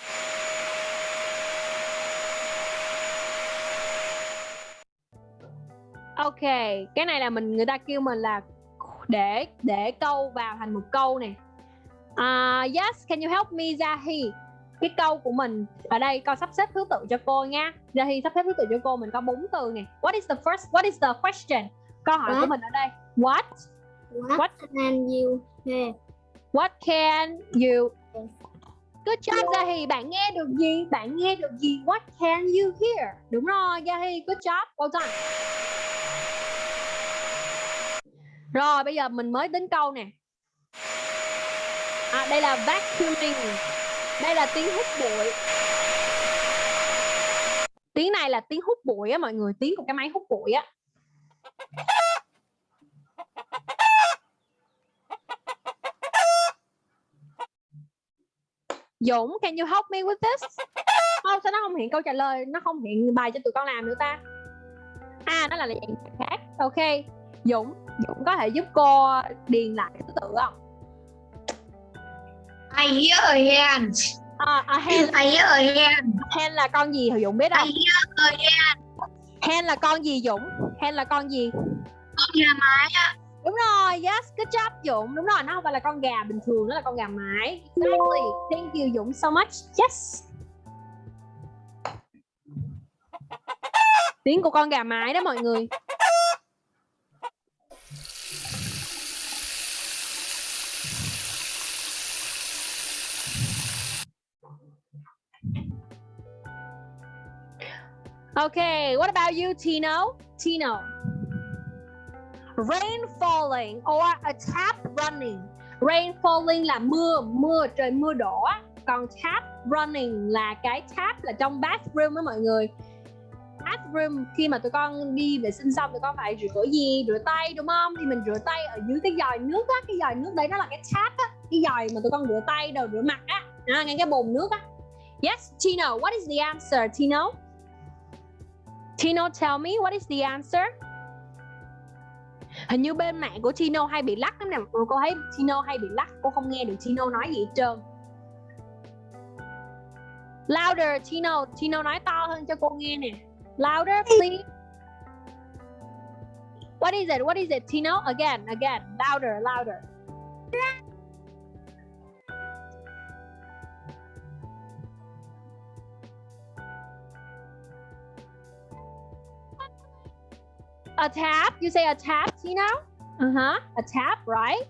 ok cái này là mình người ta kêu mình là để để câu vào thành một câu nè uh, yes can you help me Zahi cái câu của mình ở đây con sắp xếp thứ tự cho cô nha Zahi sắp xếp thứ tự cho cô mình có bốn từ nè what is the first what is the question câu hỏi của What? mình ở đây what What, What? can you hear? What can you Good job Zahi, bạn nghe được gì? Bạn nghe được gì? What can you hear? Đúng rồi, Zahi, good job, well done. Rồi, bây giờ mình mới đến câu nè. À, đây là vacuuming. Đây là tiếng hút bụi. Tiếng này là tiếng hút bụi á mọi người, tiếng của cái máy hút bụi á. Dũng, can you help me with this? Không, sao nó không hiện câu trả lời, nó không hiện bài cho tụi con làm nữa ta? À, nó là dạng khác. Ok, Dũng, Dũng có thể giúp cô điền lại thứ tự không? I hear a hand. À, à hen, I hear a hand. hen là con gì? Dũng biết không? I hear a hand. Hen là con gì Dũng? Hen là con gì? Con gà mái á. Đúng rồi, yes, good job Dũng. Đúng rồi, nó không phải là con gà bình thường, nó là con gà mái. Exactly. Thank you Dũng so much. Yes. Tiếng của con gà mái đó mọi người. Okay, what about you, Tino? Tino. Rain falling or a tap running. Rain falling là mưa, mưa trời mưa đổ. Còn tap running là cái tap là trong bathroom đó mọi người. Bathroom khi mà tụi con đi vệ sinh xong tụi con phải rửa gì? Rửa tay đúng không? Thì mình rửa tay ở dưới cái giòi nước á, cái giòi nước đấy nó là cái tap á, cái giòi mà tụi con rửa tay đầu rửa mặt á. À, ngay cái bồn nước á. Yes, Tino, what is the answer, Tino? Tino, tell me what is the answer? Hình như bên mạng của Tino hay bị lắc lắm nè. Cô thấy Tino hay bị lắc, cô không nghe được Tino nói gì hết trơn. Louder, Tino, Tino nói to hơn cho cô nghe nè. Louder, please. What is it? What is it, Tino? Again, again, louder, louder. A tap? You say a tap, Tino? Uh-huh, a tap, right?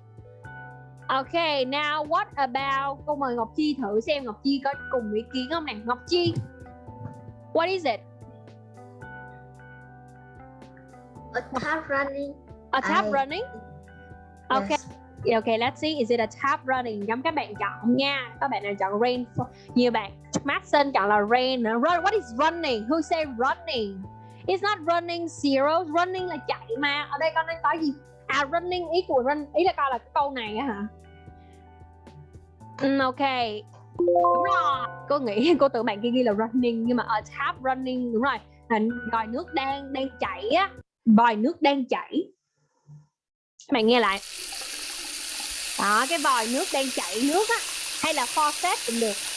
Okay, now what about Cô mời Ngọc Chi thử xem Ngọc Chi có cùng ý kiến không nè Ngọc Chi What is it? A tap running. A tap I- running? Okay, Yes. okay, let's see. Is it a tap running? Giống các bạn chọn nha. Các bạn nào chọn rain. Nhiều bạn Madison chọn là rain. Run. What is running? Who say running? It's not running zero, running là chạy mà. Ở đây con đang nói gì? À running ý của run ý là coi là cái câu này á hả? Um, ok. Đúng rồi. Cô nghĩ cô tưởng bạn kia ghi là running nhưng mà a tap running đúng rồi. Là vòi nước đang đang chảy á. Vòi nước đang chảy. Các bạn nghe lại. Đó, cái vòi nước đang chảy nước á hay là faucet cũng được.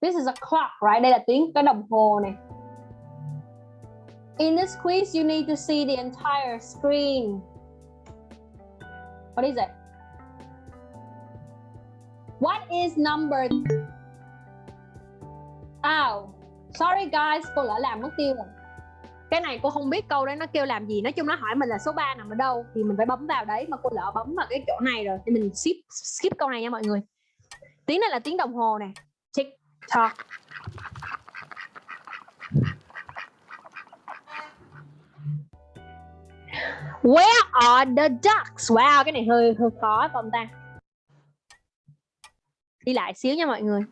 This is a clock, right? Đây là tiếng cái đồng hồ này. In this quiz, you need to see the entire screen. What is it? What is number? Oh, sorry guys, cô lỡ làm mất tiêu rồi. Cái này cô không biết câu đấy nó kêu làm gì. Nói chung nó hỏi mình là số 3 nằm ở đâu thì mình phải bấm vào đấy mà cô lỡ bấm vào cái chỗ này rồi thì mình skip skip câu này nha mọi người. Tiếng này là tiếng đồng hồ này. Tick. Where are the ducks? Wow, cái này hơi hơi khó phải ta? Đi lại xíu nha mọi người.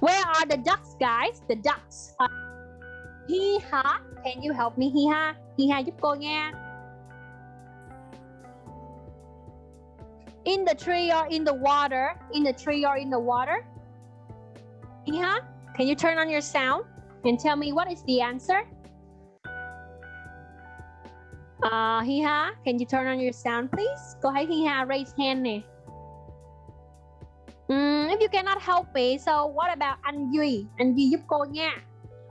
Where are the ducks, guys? The ducks. Uh, hi ha. Can you help me? Hi ha. Hi ha giúp cô nha. In the tree or in the water? In the tree or in the water? Hi. Can you turn on your sound and tell me what is the answer? Uh, Hiha, can you turn on your sound, please? Go ahead, Hiha, raise hand. Mm, if you cannot help me, so what about Anh Duy? Anh Duy giúp cô nha.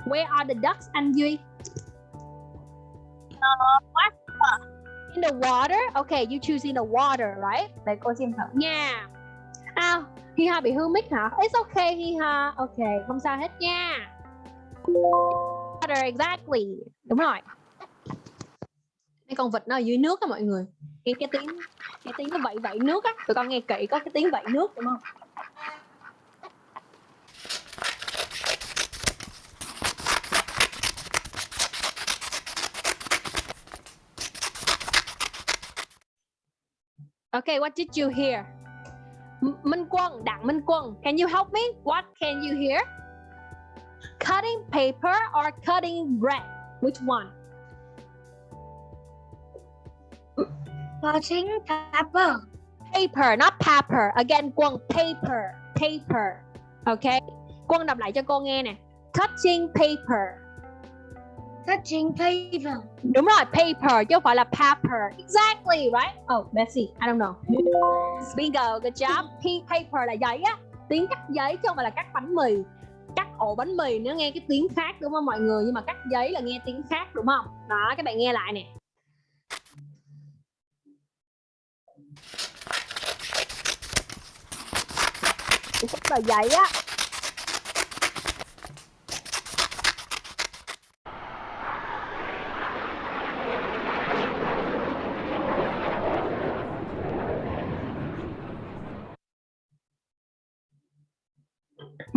Where are the ducks, Anh Duy? Uh, what? In the water? Okay, you choose in the water, right? Để cô xem thử nha. À, Hiha bị hư mic hả? It's okay, Hiha. Okay, không sao hết nha. Water, exactly. Đúng rồi. Cái con vịt nó ở dưới nước á mọi người. Nghe cái tiếng cái tiếng nó vẫy vẫy nước á. Tụi con nghe kỹ có cái tiếng vẫy nước đúng không? Okay, what did you hear? Minh Quân, Đặng Minh Quân, can you help me? What can you hear? Cutting paper or cutting bread? Which one? Cutting paper. Paper, not pepper. Again, Quân, paper, paper. Okay. Quân đọc lại cho cô nghe nè. Cutting paper. Cutting paper. Đúng rồi, paper chứ không phải là pepper. Exactly, right? Oh, Bessie, I don't know. Bingo, good job. P- paper là giấy á. Tiếng cắt giấy chứ không phải là cắt bánh mì. Cắt ổ bánh mì nó nghe cái tiếng khác đúng không mọi người? Nhưng mà cắt giấy là nghe tiếng khác đúng không? Đó, các bạn nghe lại nè. Cắt tờ giấy á.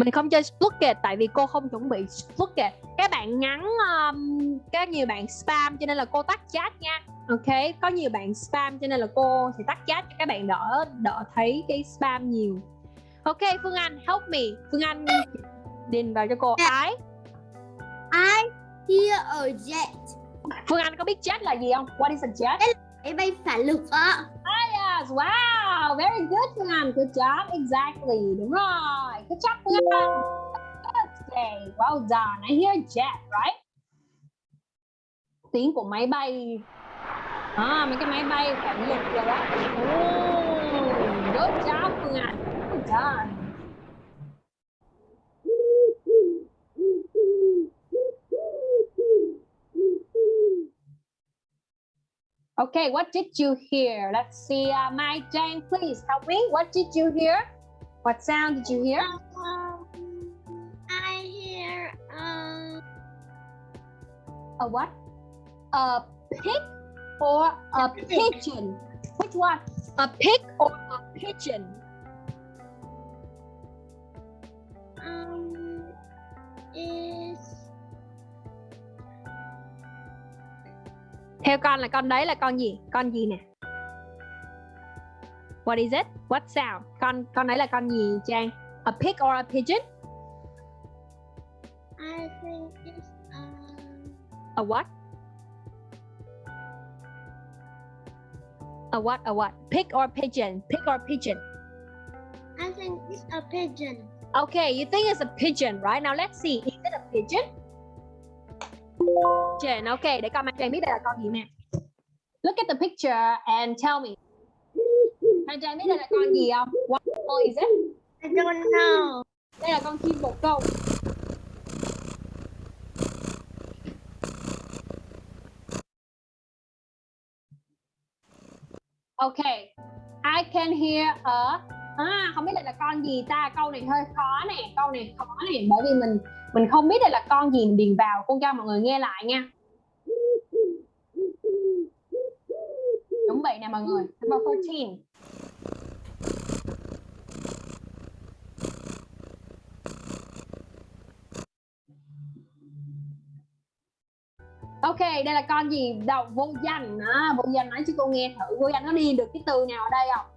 Mình không chơi Splucket tại vì cô không chuẩn bị Splucket các bạn ngắn um, có nhiều bạn spam cho nên là cô tắt chat nha. Ok có nhiều bạn spam cho nên là cô sẽ tắt chat cho các bạn đỡ đỡ thấy cái spam nhiều. Ok Phương Anh help me. Phương Anh điền vào cho cô. Ái I hear a jet. Phương Anh có biết jet là gì không? What is a jet Máy bay phản lực á yes wow very good Phương good job. Exactly. Đúng rồi. Good job Phương Anh okay well done. I hear jet right? Tiếng của máy bay. À, mấy cái máy bay phản lực rồi đó. Oh, good job Phương Anh good done. Okay, what did you hear? Let's see. Uh, my Jane, please help me. What did you hear? What sound did you hear? Um, I hear um A what? A pig or a pigeon? Which one? A pig or a pigeon? Theo con là con đấy là con gì? Con gì nè? What is it? What sound? Con con đấy là con gì Trang? A pig or a pigeon? I think it's um, a what? A what a what? Pig or pigeon? Pig or pigeon? I think it's a pigeon. Okay, you think it's a pigeon, right? Now let's see. Is it a pigeon? Pigeon. Okay, để con Mai Trang biết đây là con gì nè. Look at the picture and tell me. Mai Trang biết đây là con gì không? What animal is it? I don't know. Đây là con chim bồ câu. Okay, I can hear a à, không biết đây là con gì ta câu này hơi khó nè câu này khó nè bởi vì mình mình không biết đây là con gì mình điền vào con cho mọi người nghe lại nha chuẩn bị nè mọi người number 14 Ok, đây là con gì? Đầu vô danh à, Vô danh nói cho cô nghe thử Vô danh nó đi được cái từ nào ở đây không?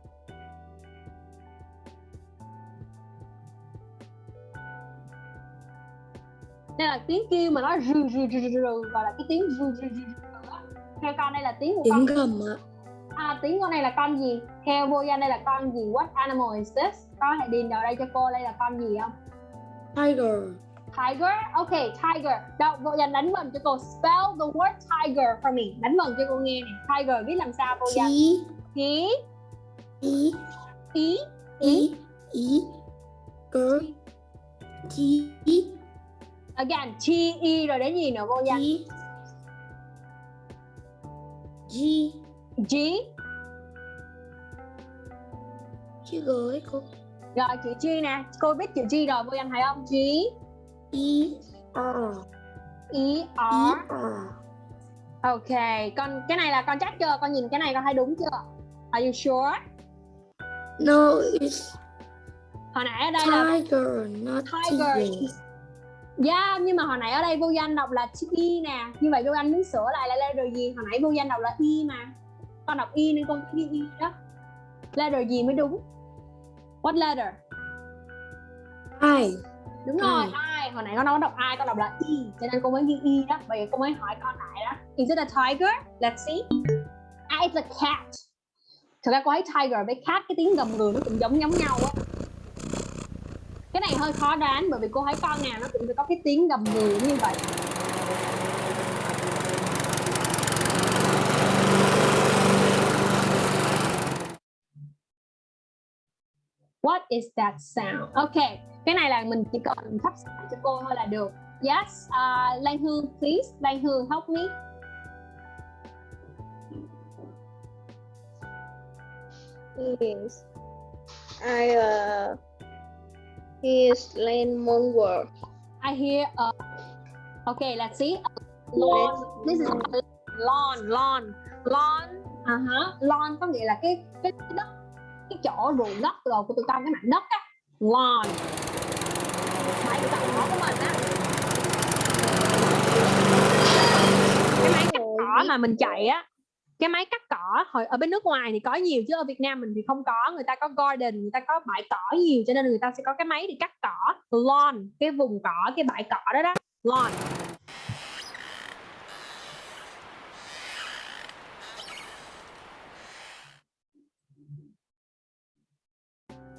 Đây là tiếng kêu mà nó rừ rừ rừ rừ, gọi là cái tiếng rừ rừ rừ rừ theo con đây là tiếng của con tiếng gầm ạ. À, tiếng con này là con gì? Theo vô danh đây là con gì? What animal is this? Có thể điền vào đây cho cô đây là con gì không? Tiger. Tiger? Ok tiger. Đâu vô danh đánh vần cho cô. Spell the word tiger for me. Đánh vần cho cô nghe nè. Tiger viết làm sao vô danh? T. Ý E ý E E G T again t e rồi đến gì nữa vô danh G. G. G. Chữ G ấy cô. Rồi chữ g nè. Cô biết chữ g rồi vô danh thấy không? G. E R. E E r. Ok, con cái này là con chắc chưa? Con nhìn cái này con thấy đúng chưa? Are you sure? No it's Hồi nãy ở đây là tiger not Tiger. tiger Yeah, nhưng mà hồi nãy ở đây vô danh đọc là E nè. Như vậy vô danh muốn sửa lại là letter gì? Hồi nãy vô danh đọc là E mà. Con đọc E nên con ghi E đó. Letter gì mới đúng? What letter? I. Đúng rồi, I. Hồi nãy con có đọc I, con đọc là E Cho nên cô mới ghi E đó Vậy cô mới hỏi con lại đó. Is it a tiger? Let's see. Ah, it's a cat. Thực ra cô thấy tiger với cat cái tiếng gầm gừ nó cũng giống giống nhau á cái này hơi khó đoán bởi vì cô thấy con nào nó cũng sẽ có cái tiếng gầm gừ như vậy What is that sound? Ok, cái này là mình chỉ cần thắp sáng cho cô thôi là được. Yes, uh, Lan Hương, please. Lan Hương, help me. Yes. I uh he is Lane Monward. I hear a. Okay, let's see. Lawn. This is lawn, lawn, lawn. À hả? Lawn có nghĩa là cái cái, đất, cái chỗ ruộng đất rồi của tụi con cái mảnh đất á. Lawn. Máy tụi con của mình á. Cái máy cắt cỏ mà mình chạy á. Cái máy cắt cỏ hồi ở bên nước ngoài thì có nhiều chứ ở Việt Nam mình thì không có người ta có garden người ta có bãi cỏ nhiều cho nên người ta sẽ có cái máy để cắt cỏ lawn cái vùng cỏ cái bãi cỏ đó đó lawn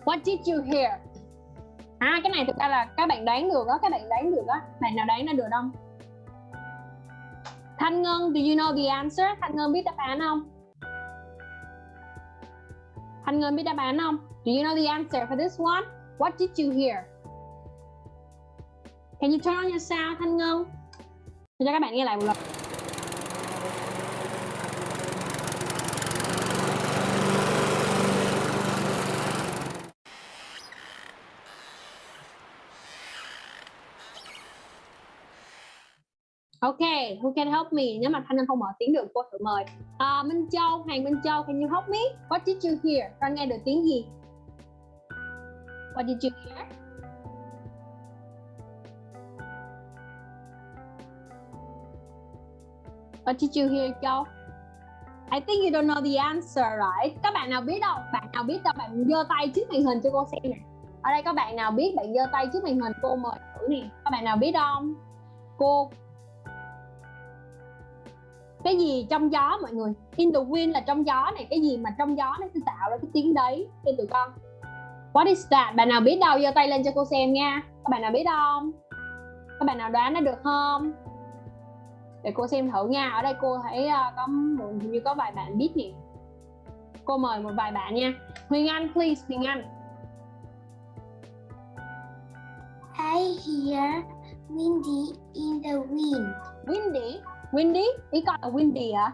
What did you hear? À cái này thực ra là các bạn đoán được đó, các bạn đoán được đó. Bạn nào đoán ra được không? Thanh Ngân, do you know the answer? Thanh Ngân biết đáp án không? Thanh Ngân biết đáp án không? Do you know the answer for this one? What did you hear? Can you turn on your sound, Thanh Ngân? Để cho các bạn nghe lại một lần. Ok, who can help me? Nếu mà Thanh Ngân không mở tiếng được, cô thử mời. À, Minh Châu, Hoàng Minh Châu, can you help me? What did you hear? Con nghe được tiếng gì? What did you hear? What did you hear, Châu? I think you don't know the answer right các bạn nào biết đâu bạn nào biết đâu bạn giơ tay trước màn hình cho cô xem nè ở đây có bạn nào biết bạn giơ tay trước màn hình cô mời thử nè các bạn nào biết không cô cái gì trong gió mọi người? In the wind là trong gió này cái gì mà trong gió nó sẽ tạo ra cái tiếng đấy cho tụi con. What is that? Bạn nào biết đâu? Giơ tay lên cho cô xem nha. Các bạn nào biết không? Các bạn nào đoán nó được không? Để cô xem thử nha. Ở đây cô thấy uh, có hình như có vài bạn biết nè. Cô mời một vài bạn nha. Huyền Anh please Huyền Anh. I hear windy in the wind. windy windy ý con là windy hả?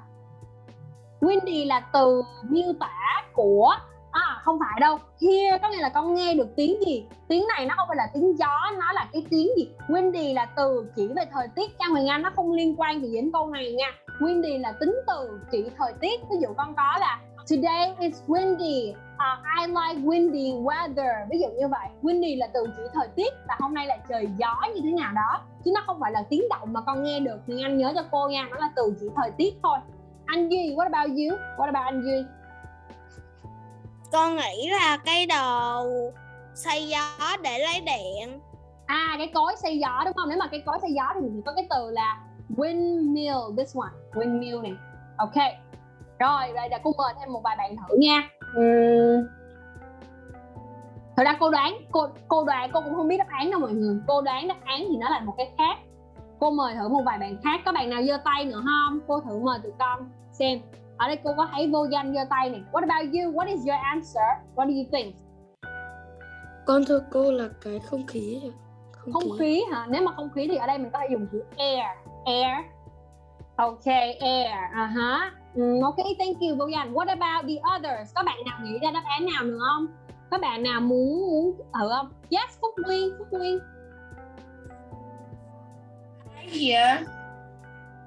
Windy là từ miêu tả của à không phải đâu. Here có nghĩa là con nghe được tiếng gì. Tiếng này nó không phải là tiếng gió, nó là cái tiếng gì. Windy là từ chỉ về thời tiết. Trang Hoàng Anh, nó không liên quan gì đến câu này nha. Windy là tính từ chỉ thời tiết. Ví dụ con có là, today is windy uh, I like windy weather. Ví dụ như vậy. Windy là từ chỉ thời tiết là hôm nay là trời gió như thế nào đó. Chứ nó không phải là tiếng động mà con nghe được. Nhưng anh nhớ cho cô nha nó là từ chỉ thời tiết thôi. Anh Duy what about you? What about anh Duy? Con nghĩ là cái đồ xoay gió để lấy điện. à cái cối xay gió đúng không? Nếu mà cái cối xay gió thì mình có cái từ là windmill this one windmill này. Ok. Rồi vậy là cô mời thêm một vài bạn thử nha Uhm. thật ra cô đoán cô cô đoán cô cũng không biết đáp án đâu mọi người. Cô đoán đáp án thì nó là một cái khác. Cô mời thử một vài bạn khác. Có bạn nào giơ tay nữa không? Cô thử mời tụi con xem. Ở đây cô có thấy vô danh giơ tay này. What about you? What is your answer? What do you think? Con thưa cô là cái không khí. Không, không khí. hả? Nếu mà không khí thì ở đây mình có thể dùng chữ air. Air. Ok air. À hả ừ, ok thank you danh what about the others? Có bạn nào nghĩ ra đáp án nào nữa không? Có bạn nào muốn muốn thử không? Yes phúc nguyên phúc nguyên. I hear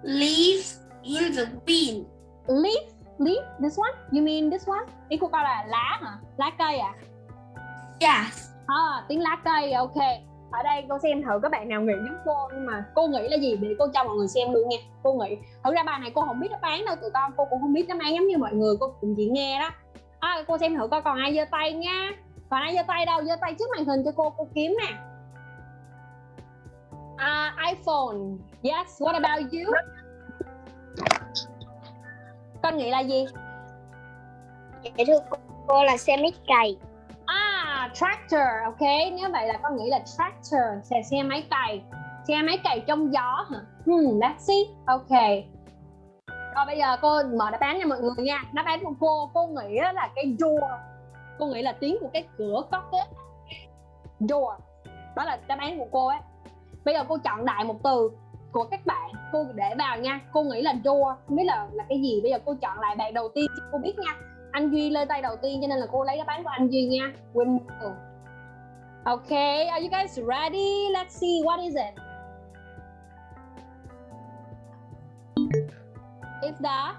leaves in the wind. leaf leaf this one? You mean this one? Ý của con là lá hả? Lá cây à? Yes. à, tiếng lá cây ok ở đây cô xem thử các bạn nào nghĩ giống cô nhưng mà cô nghĩ là gì? Để cô cho mọi người xem luôn nha cô nghĩ. Thực ra bài này cô không biết đáp án đâu tụi con cô cũng không biết đáp án giống như mọi người cô cũng chỉ nghe đó. À, cô xem thử coi còn ai giơ tay nha. Còn ai giơ tay đâu? Giơ tay trước màn hình cho cô cô kiếm nè. À, iPhone. Yes what about you? Con nghĩ là gì? Dạ thưa cô, cô là xe mít cày. À, tractor, ok. Nếu vậy là con nghĩ là tractor, xe xe máy cày. Xe máy cày trong gió hả? Hmm, let's see. Ok. Rồi bây giờ cô mở đáp án cho mọi người nha. Đáp án của cô, cô nghĩ là cái door. Cô nghĩ là tiếng của cái cửa cốc á. Door. Đó là đáp án của cô ấy. Bây giờ cô chọn đại một từ của các bạn cô để vào nha cô nghĩ là door không biết là là cái gì bây giờ cô chọn lại bạn đầu tiên cho cô biết nha anh Duy lên tay đầu tiên cho nên là cô lấy đáp án của anh Duy nha windmill Okay, are you guys ready? Let's see what is it. It's the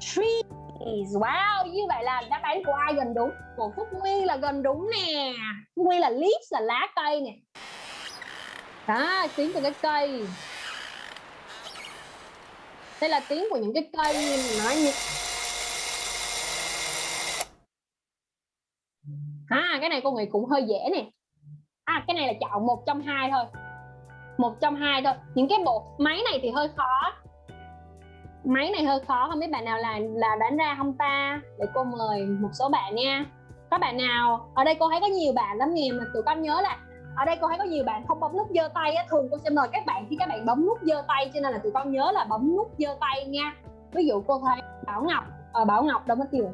trees. Wow, như vậy là đáp án của ai gần đúng? Của Phúc Nguyên là gần đúng nè. Phúc Nguyên là leaves là lá cây nè. Đó, tiếng của cái cây. Đây là tiếng của những cái cây nói như à cái này cô nghĩ cũng hơi dễ nè. À cái này là chọn một trong hai thôi. Một trong hai thôi. Những cái bộ máy này thì hơi khó. Máy này hơi khó không biết bạn nào là là đánh ra không ta? Để cô mời một số bạn nha. Các bạn nào? Ở đây cô thấy có nhiều bạn lắm nè mà tụi con nhớ là ở đây cô thấy có nhiều bạn không bấm nút giơ tay á thường cô sẽ mời các bạn khi các bạn bấm nút giơ tay cho nên là tụi con nhớ là bấm nút giơ tay nha. Ví dụ cô thấy bảo ngọc ờ, bảo ngọc đâu mất tiêu?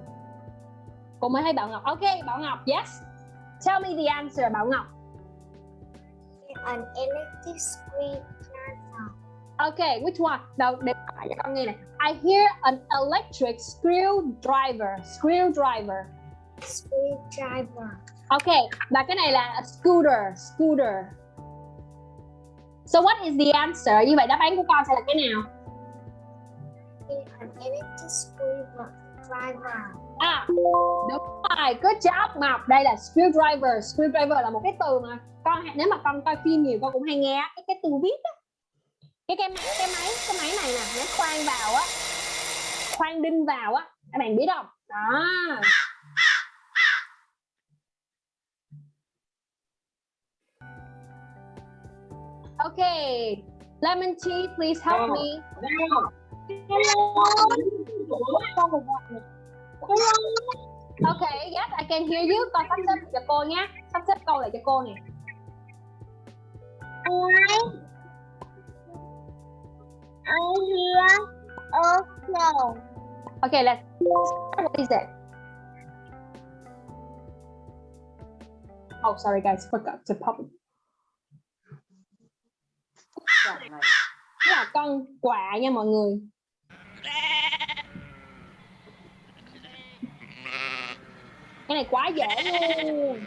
Cô mới thấy bảo ngọc ok bảo ngọc yes tell me the answer bảo ngọc An electric screwdriver. Okay, which one? Đâu, để cho con nghe này. I hear an electric screwdriver. Screwdriver. Screwdriver. Okay, và cái này là a scooter. Scooter. So what is the answer? Như vậy đáp án của con sẽ là cái nào? An electric screwdriver. À, đúng rồi. Good job Ngọc. Đây là screwdriver. Screwdriver là một cái từ mà con nếu mà con coi phim nhiều con cũng hay nghe cái cái từ viết á. Cái cái máy cái máy cái máy này nè, nó khoan vào á. khoan đinh vào á các bạn biết không đó Okay, lemon tea, please help me. Okay, yes, I can hear you. Con sắp xếp cho cô nhé. Sắp xếp câu lại cho cô nè. I hear a flow. Okay, let's. What is it? Oh, sorry guys, forgot to pop. Là con quạ nha mọi người. Cái này quá dễ luôn.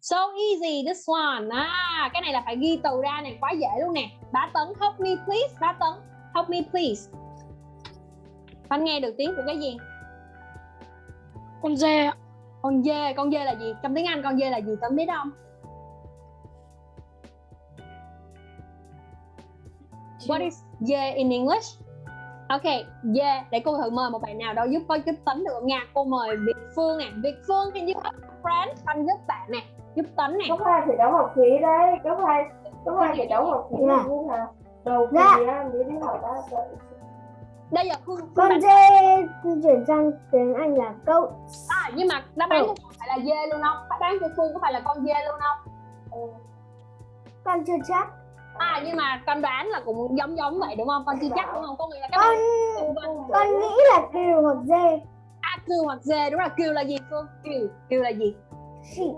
So easy this one. À, cái này là phải ghi từ ra này quá dễ luôn nè. Bá Tấn help me please. Bá Tấn help me please. Con nghe được tiếng của cái gì? Con dê. Con dê, con dê là gì? Trong tiếng Anh con dê là gì? Tấn biết không? What is yeah in English? Okay, yeah. Để cô thử mời một bạn nào đó giúp có giúp Tấn được không nha? Cô mời Việt Phương nè. Việt Phương, can you help friend? Anh giúp bạn nè. Giúp Tấn nè. có hai thì đóng học phí đấy có hai có hai thì đóng học phí Dạ. là đầu kỳ á mới đi học sợ Đây giờ Phương, Phương Con dê chuyển sang tiếng Anh là goat. À, nhưng mà đáp án Ừ. của phải là dê luôn không? Đáp án của Phương có phải là con dê luôn không? Con chưa chắc. À, nhưng mà con đoán là cũng giống giống vậy đúng không? Con chưa chắc đúng không? Có nghĩa là các Con bạn con nghĩ là cừu hoặc dê. à, cừu hoặc dê đúng rồi. Cừu là gì Phương? Cừu, cừu là gì? Sheep.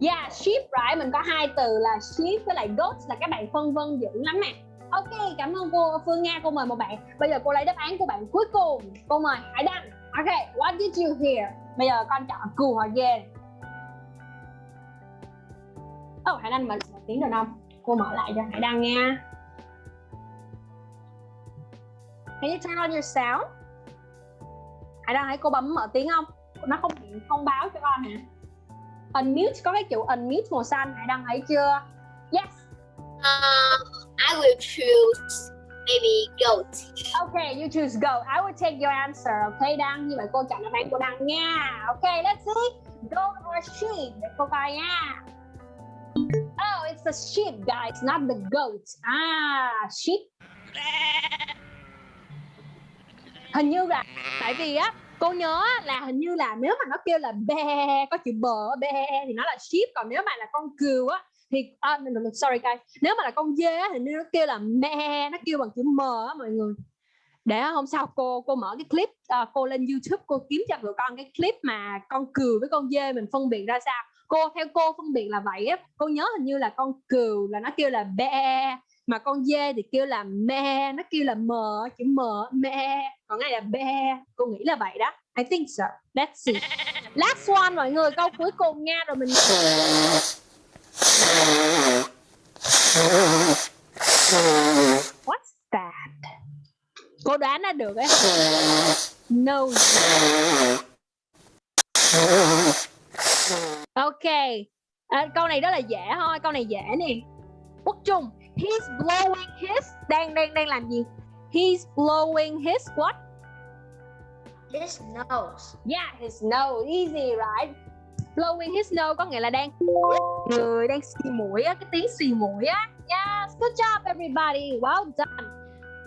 Yeah, sheep right. Mình có hai từ là sheep với lại goat là các bạn phân vân dữ lắm nè. Ok, cảm ơn cô Phương Nga. Cô mời một bạn. Bây giờ cô lấy đáp án của bạn cuối cùng. Cô mời Hải Đăng. Ok, what did you hear? Bây giờ con chọn cừu hoặc dê. Oh, Hải Đăng mình một tiếng được không? Cô mở lại cho Hải Đăng nha. Can you turn on your sound? Hải Đăng hãy cô bấm mở tiếng không? Nó không thông báo cho con hả? unmute có cái chữ unmute màu xanh hãy đăng thấy chưa yes Um, I will choose maybe goat. okay you choose go I will take your answer okay đăng như vậy cô chọn đáp án của đăng nha okay let's see goat or sheep để cô coi nha the sheep guys not the goat ah sheep. Hình như là tại vì á cô nhớ là hình như là nếu mà nó kêu là be có chữ bờ be thì nó là sheep. Còn nếu mà là con cừu á thì uh, sorry guys. Nếu mà là con dê á, thì nó kêu là me nó kêu bằng chữ m á mọi người. Để hôm sau cô cô mở cái clip uh, cô lên youtube cô kiếm cho tụi con cái clip mà con cừu với con dê mình phân biệt ra sao cô, theo cô phân biệt là vậy á. Cô nhớ hình như là con cừu là nó kêu là be mà con dê thì kêu là me nó kêu là m, chữ m me còn này là be cô nghĩ là vậy đó. I think so. Let's see last one mọi người, câu cuối cùng nha, rồi mình what's that? Cô đoán ra được ấy. No ok. À, câu này rất là dễ thôi câu này dễ nè. Quốc trung he's blowing his đang đang đang làm gì? He's blowing his what? His nose. yeah his nose easy right? Blowing his nose có nghĩa là đang người đang xì mũi á cái tiếng xì mũi á. Yes good job everybody. Well done.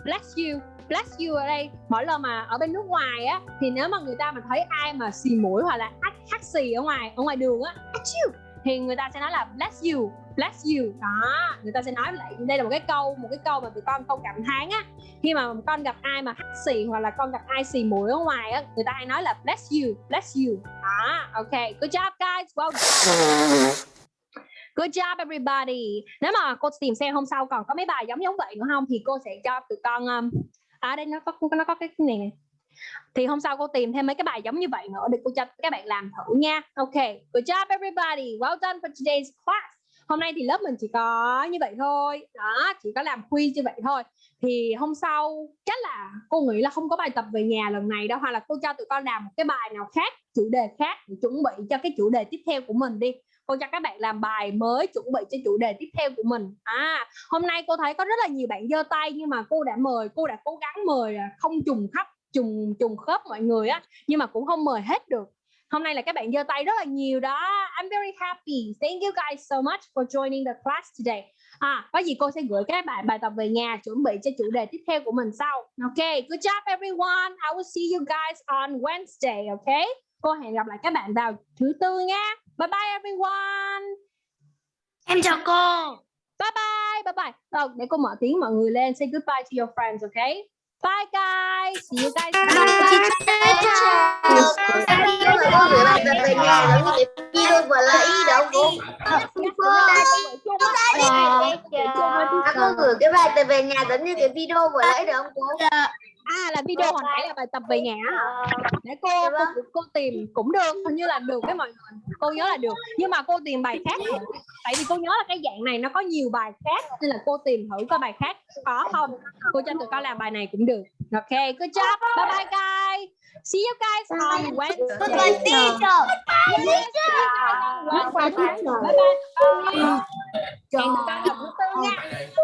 Bless you bless you ở đây. Mỗi lần mà ở bên nước ngoài á thì nếu mà người ta mà thấy ai mà xì mũi hoặc là Taxi ở ngoài ở ngoài đường á. You. Thì người ta sẽ nói là bless you bless you. Đó người ta sẽ nói lại đây là một cái câu một cái câu mà tụi con câu cảm thán á. Khi mà con gặp ai mà hắt xì hoặc là con gặp ai xì mũi ở ngoài á người ta hay nói là bless you bless you. Đó ok. Good job guys. Well done. Good job everybody. Nếu mà cô tìm xem hôm sau còn có mấy bài giống giống vậy nữa không thì cô sẽ cho tụi con um, à đây nó có nó có cái này này. Thì hôm sau cô tìm thêm mấy cái bài giống như vậy nữa để cô cho các bạn làm thử nha. Ok. Good job everybody. Well done for today's class. hôm nay thì lớp mình chỉ có như vậy thôi đó, chỉ có làm quiz như vậy thôi thì hôm sau chắc là cô nghĩ là không có bài tập về nhà lần này đâu, hoặc là cô cho tụi con làm một cái bài nào khác, chủ đề khác để chuẩn bị cho cái chủ đề tiếp theo của mình đi cô cho các bạn làm bài mới chuẩn bị cho chủ đề tiếp theo của mình à hôm nay cô thấy có rất là nhiều bạn giơ tay, nhưng mà cô đã mời, cô đã cố gắng mời không trùng khắp trùng trùng khớp mọi người á nhưng mà cũng không mời hết được. Hôm nay là các bạn giơ tay rất là nhiều đó. I'm very happy. Thank you guys so much for joining the class today. À có gì cô sẽ gửi các bạn bài tập về nhà chuẩn bị cho chủ đề tiếp theo của mình sau. Ok good job everyone. I will see you guys on Wednesday ok? Cô hẹn gặp lại các bạn vào thứ tư nha. Bye bye everyone. Em chào cô. bye bye bye bye. Rồi, để cô mở tiếng mọi người lên. Say goodbye to your friends ok bye guys. See you guys lấy đâu cô. Gửi cái bài tập về nhà giống như cái video vừa lấy được không cô? À là video hồi nãy là bài tập về nhà hả? để cô cô, cô tìm cũng được hình như là được cái mọi người. Cô nhớ là được. Nhưng mà cô tìm bài khác tại vì cô nhớ là cái dạng này nó có nhiều bài khác nên là cô tìm thử coi bài khác có không. Cô cho tụi con làm bài này cũng được. Ok good job. Bye bye guys. See you guys on Wednesday. Goodbye teacher. Yes, see you guys on Wednesday. bye bye tụi con. hẹn tụi con gặp thứ tư nha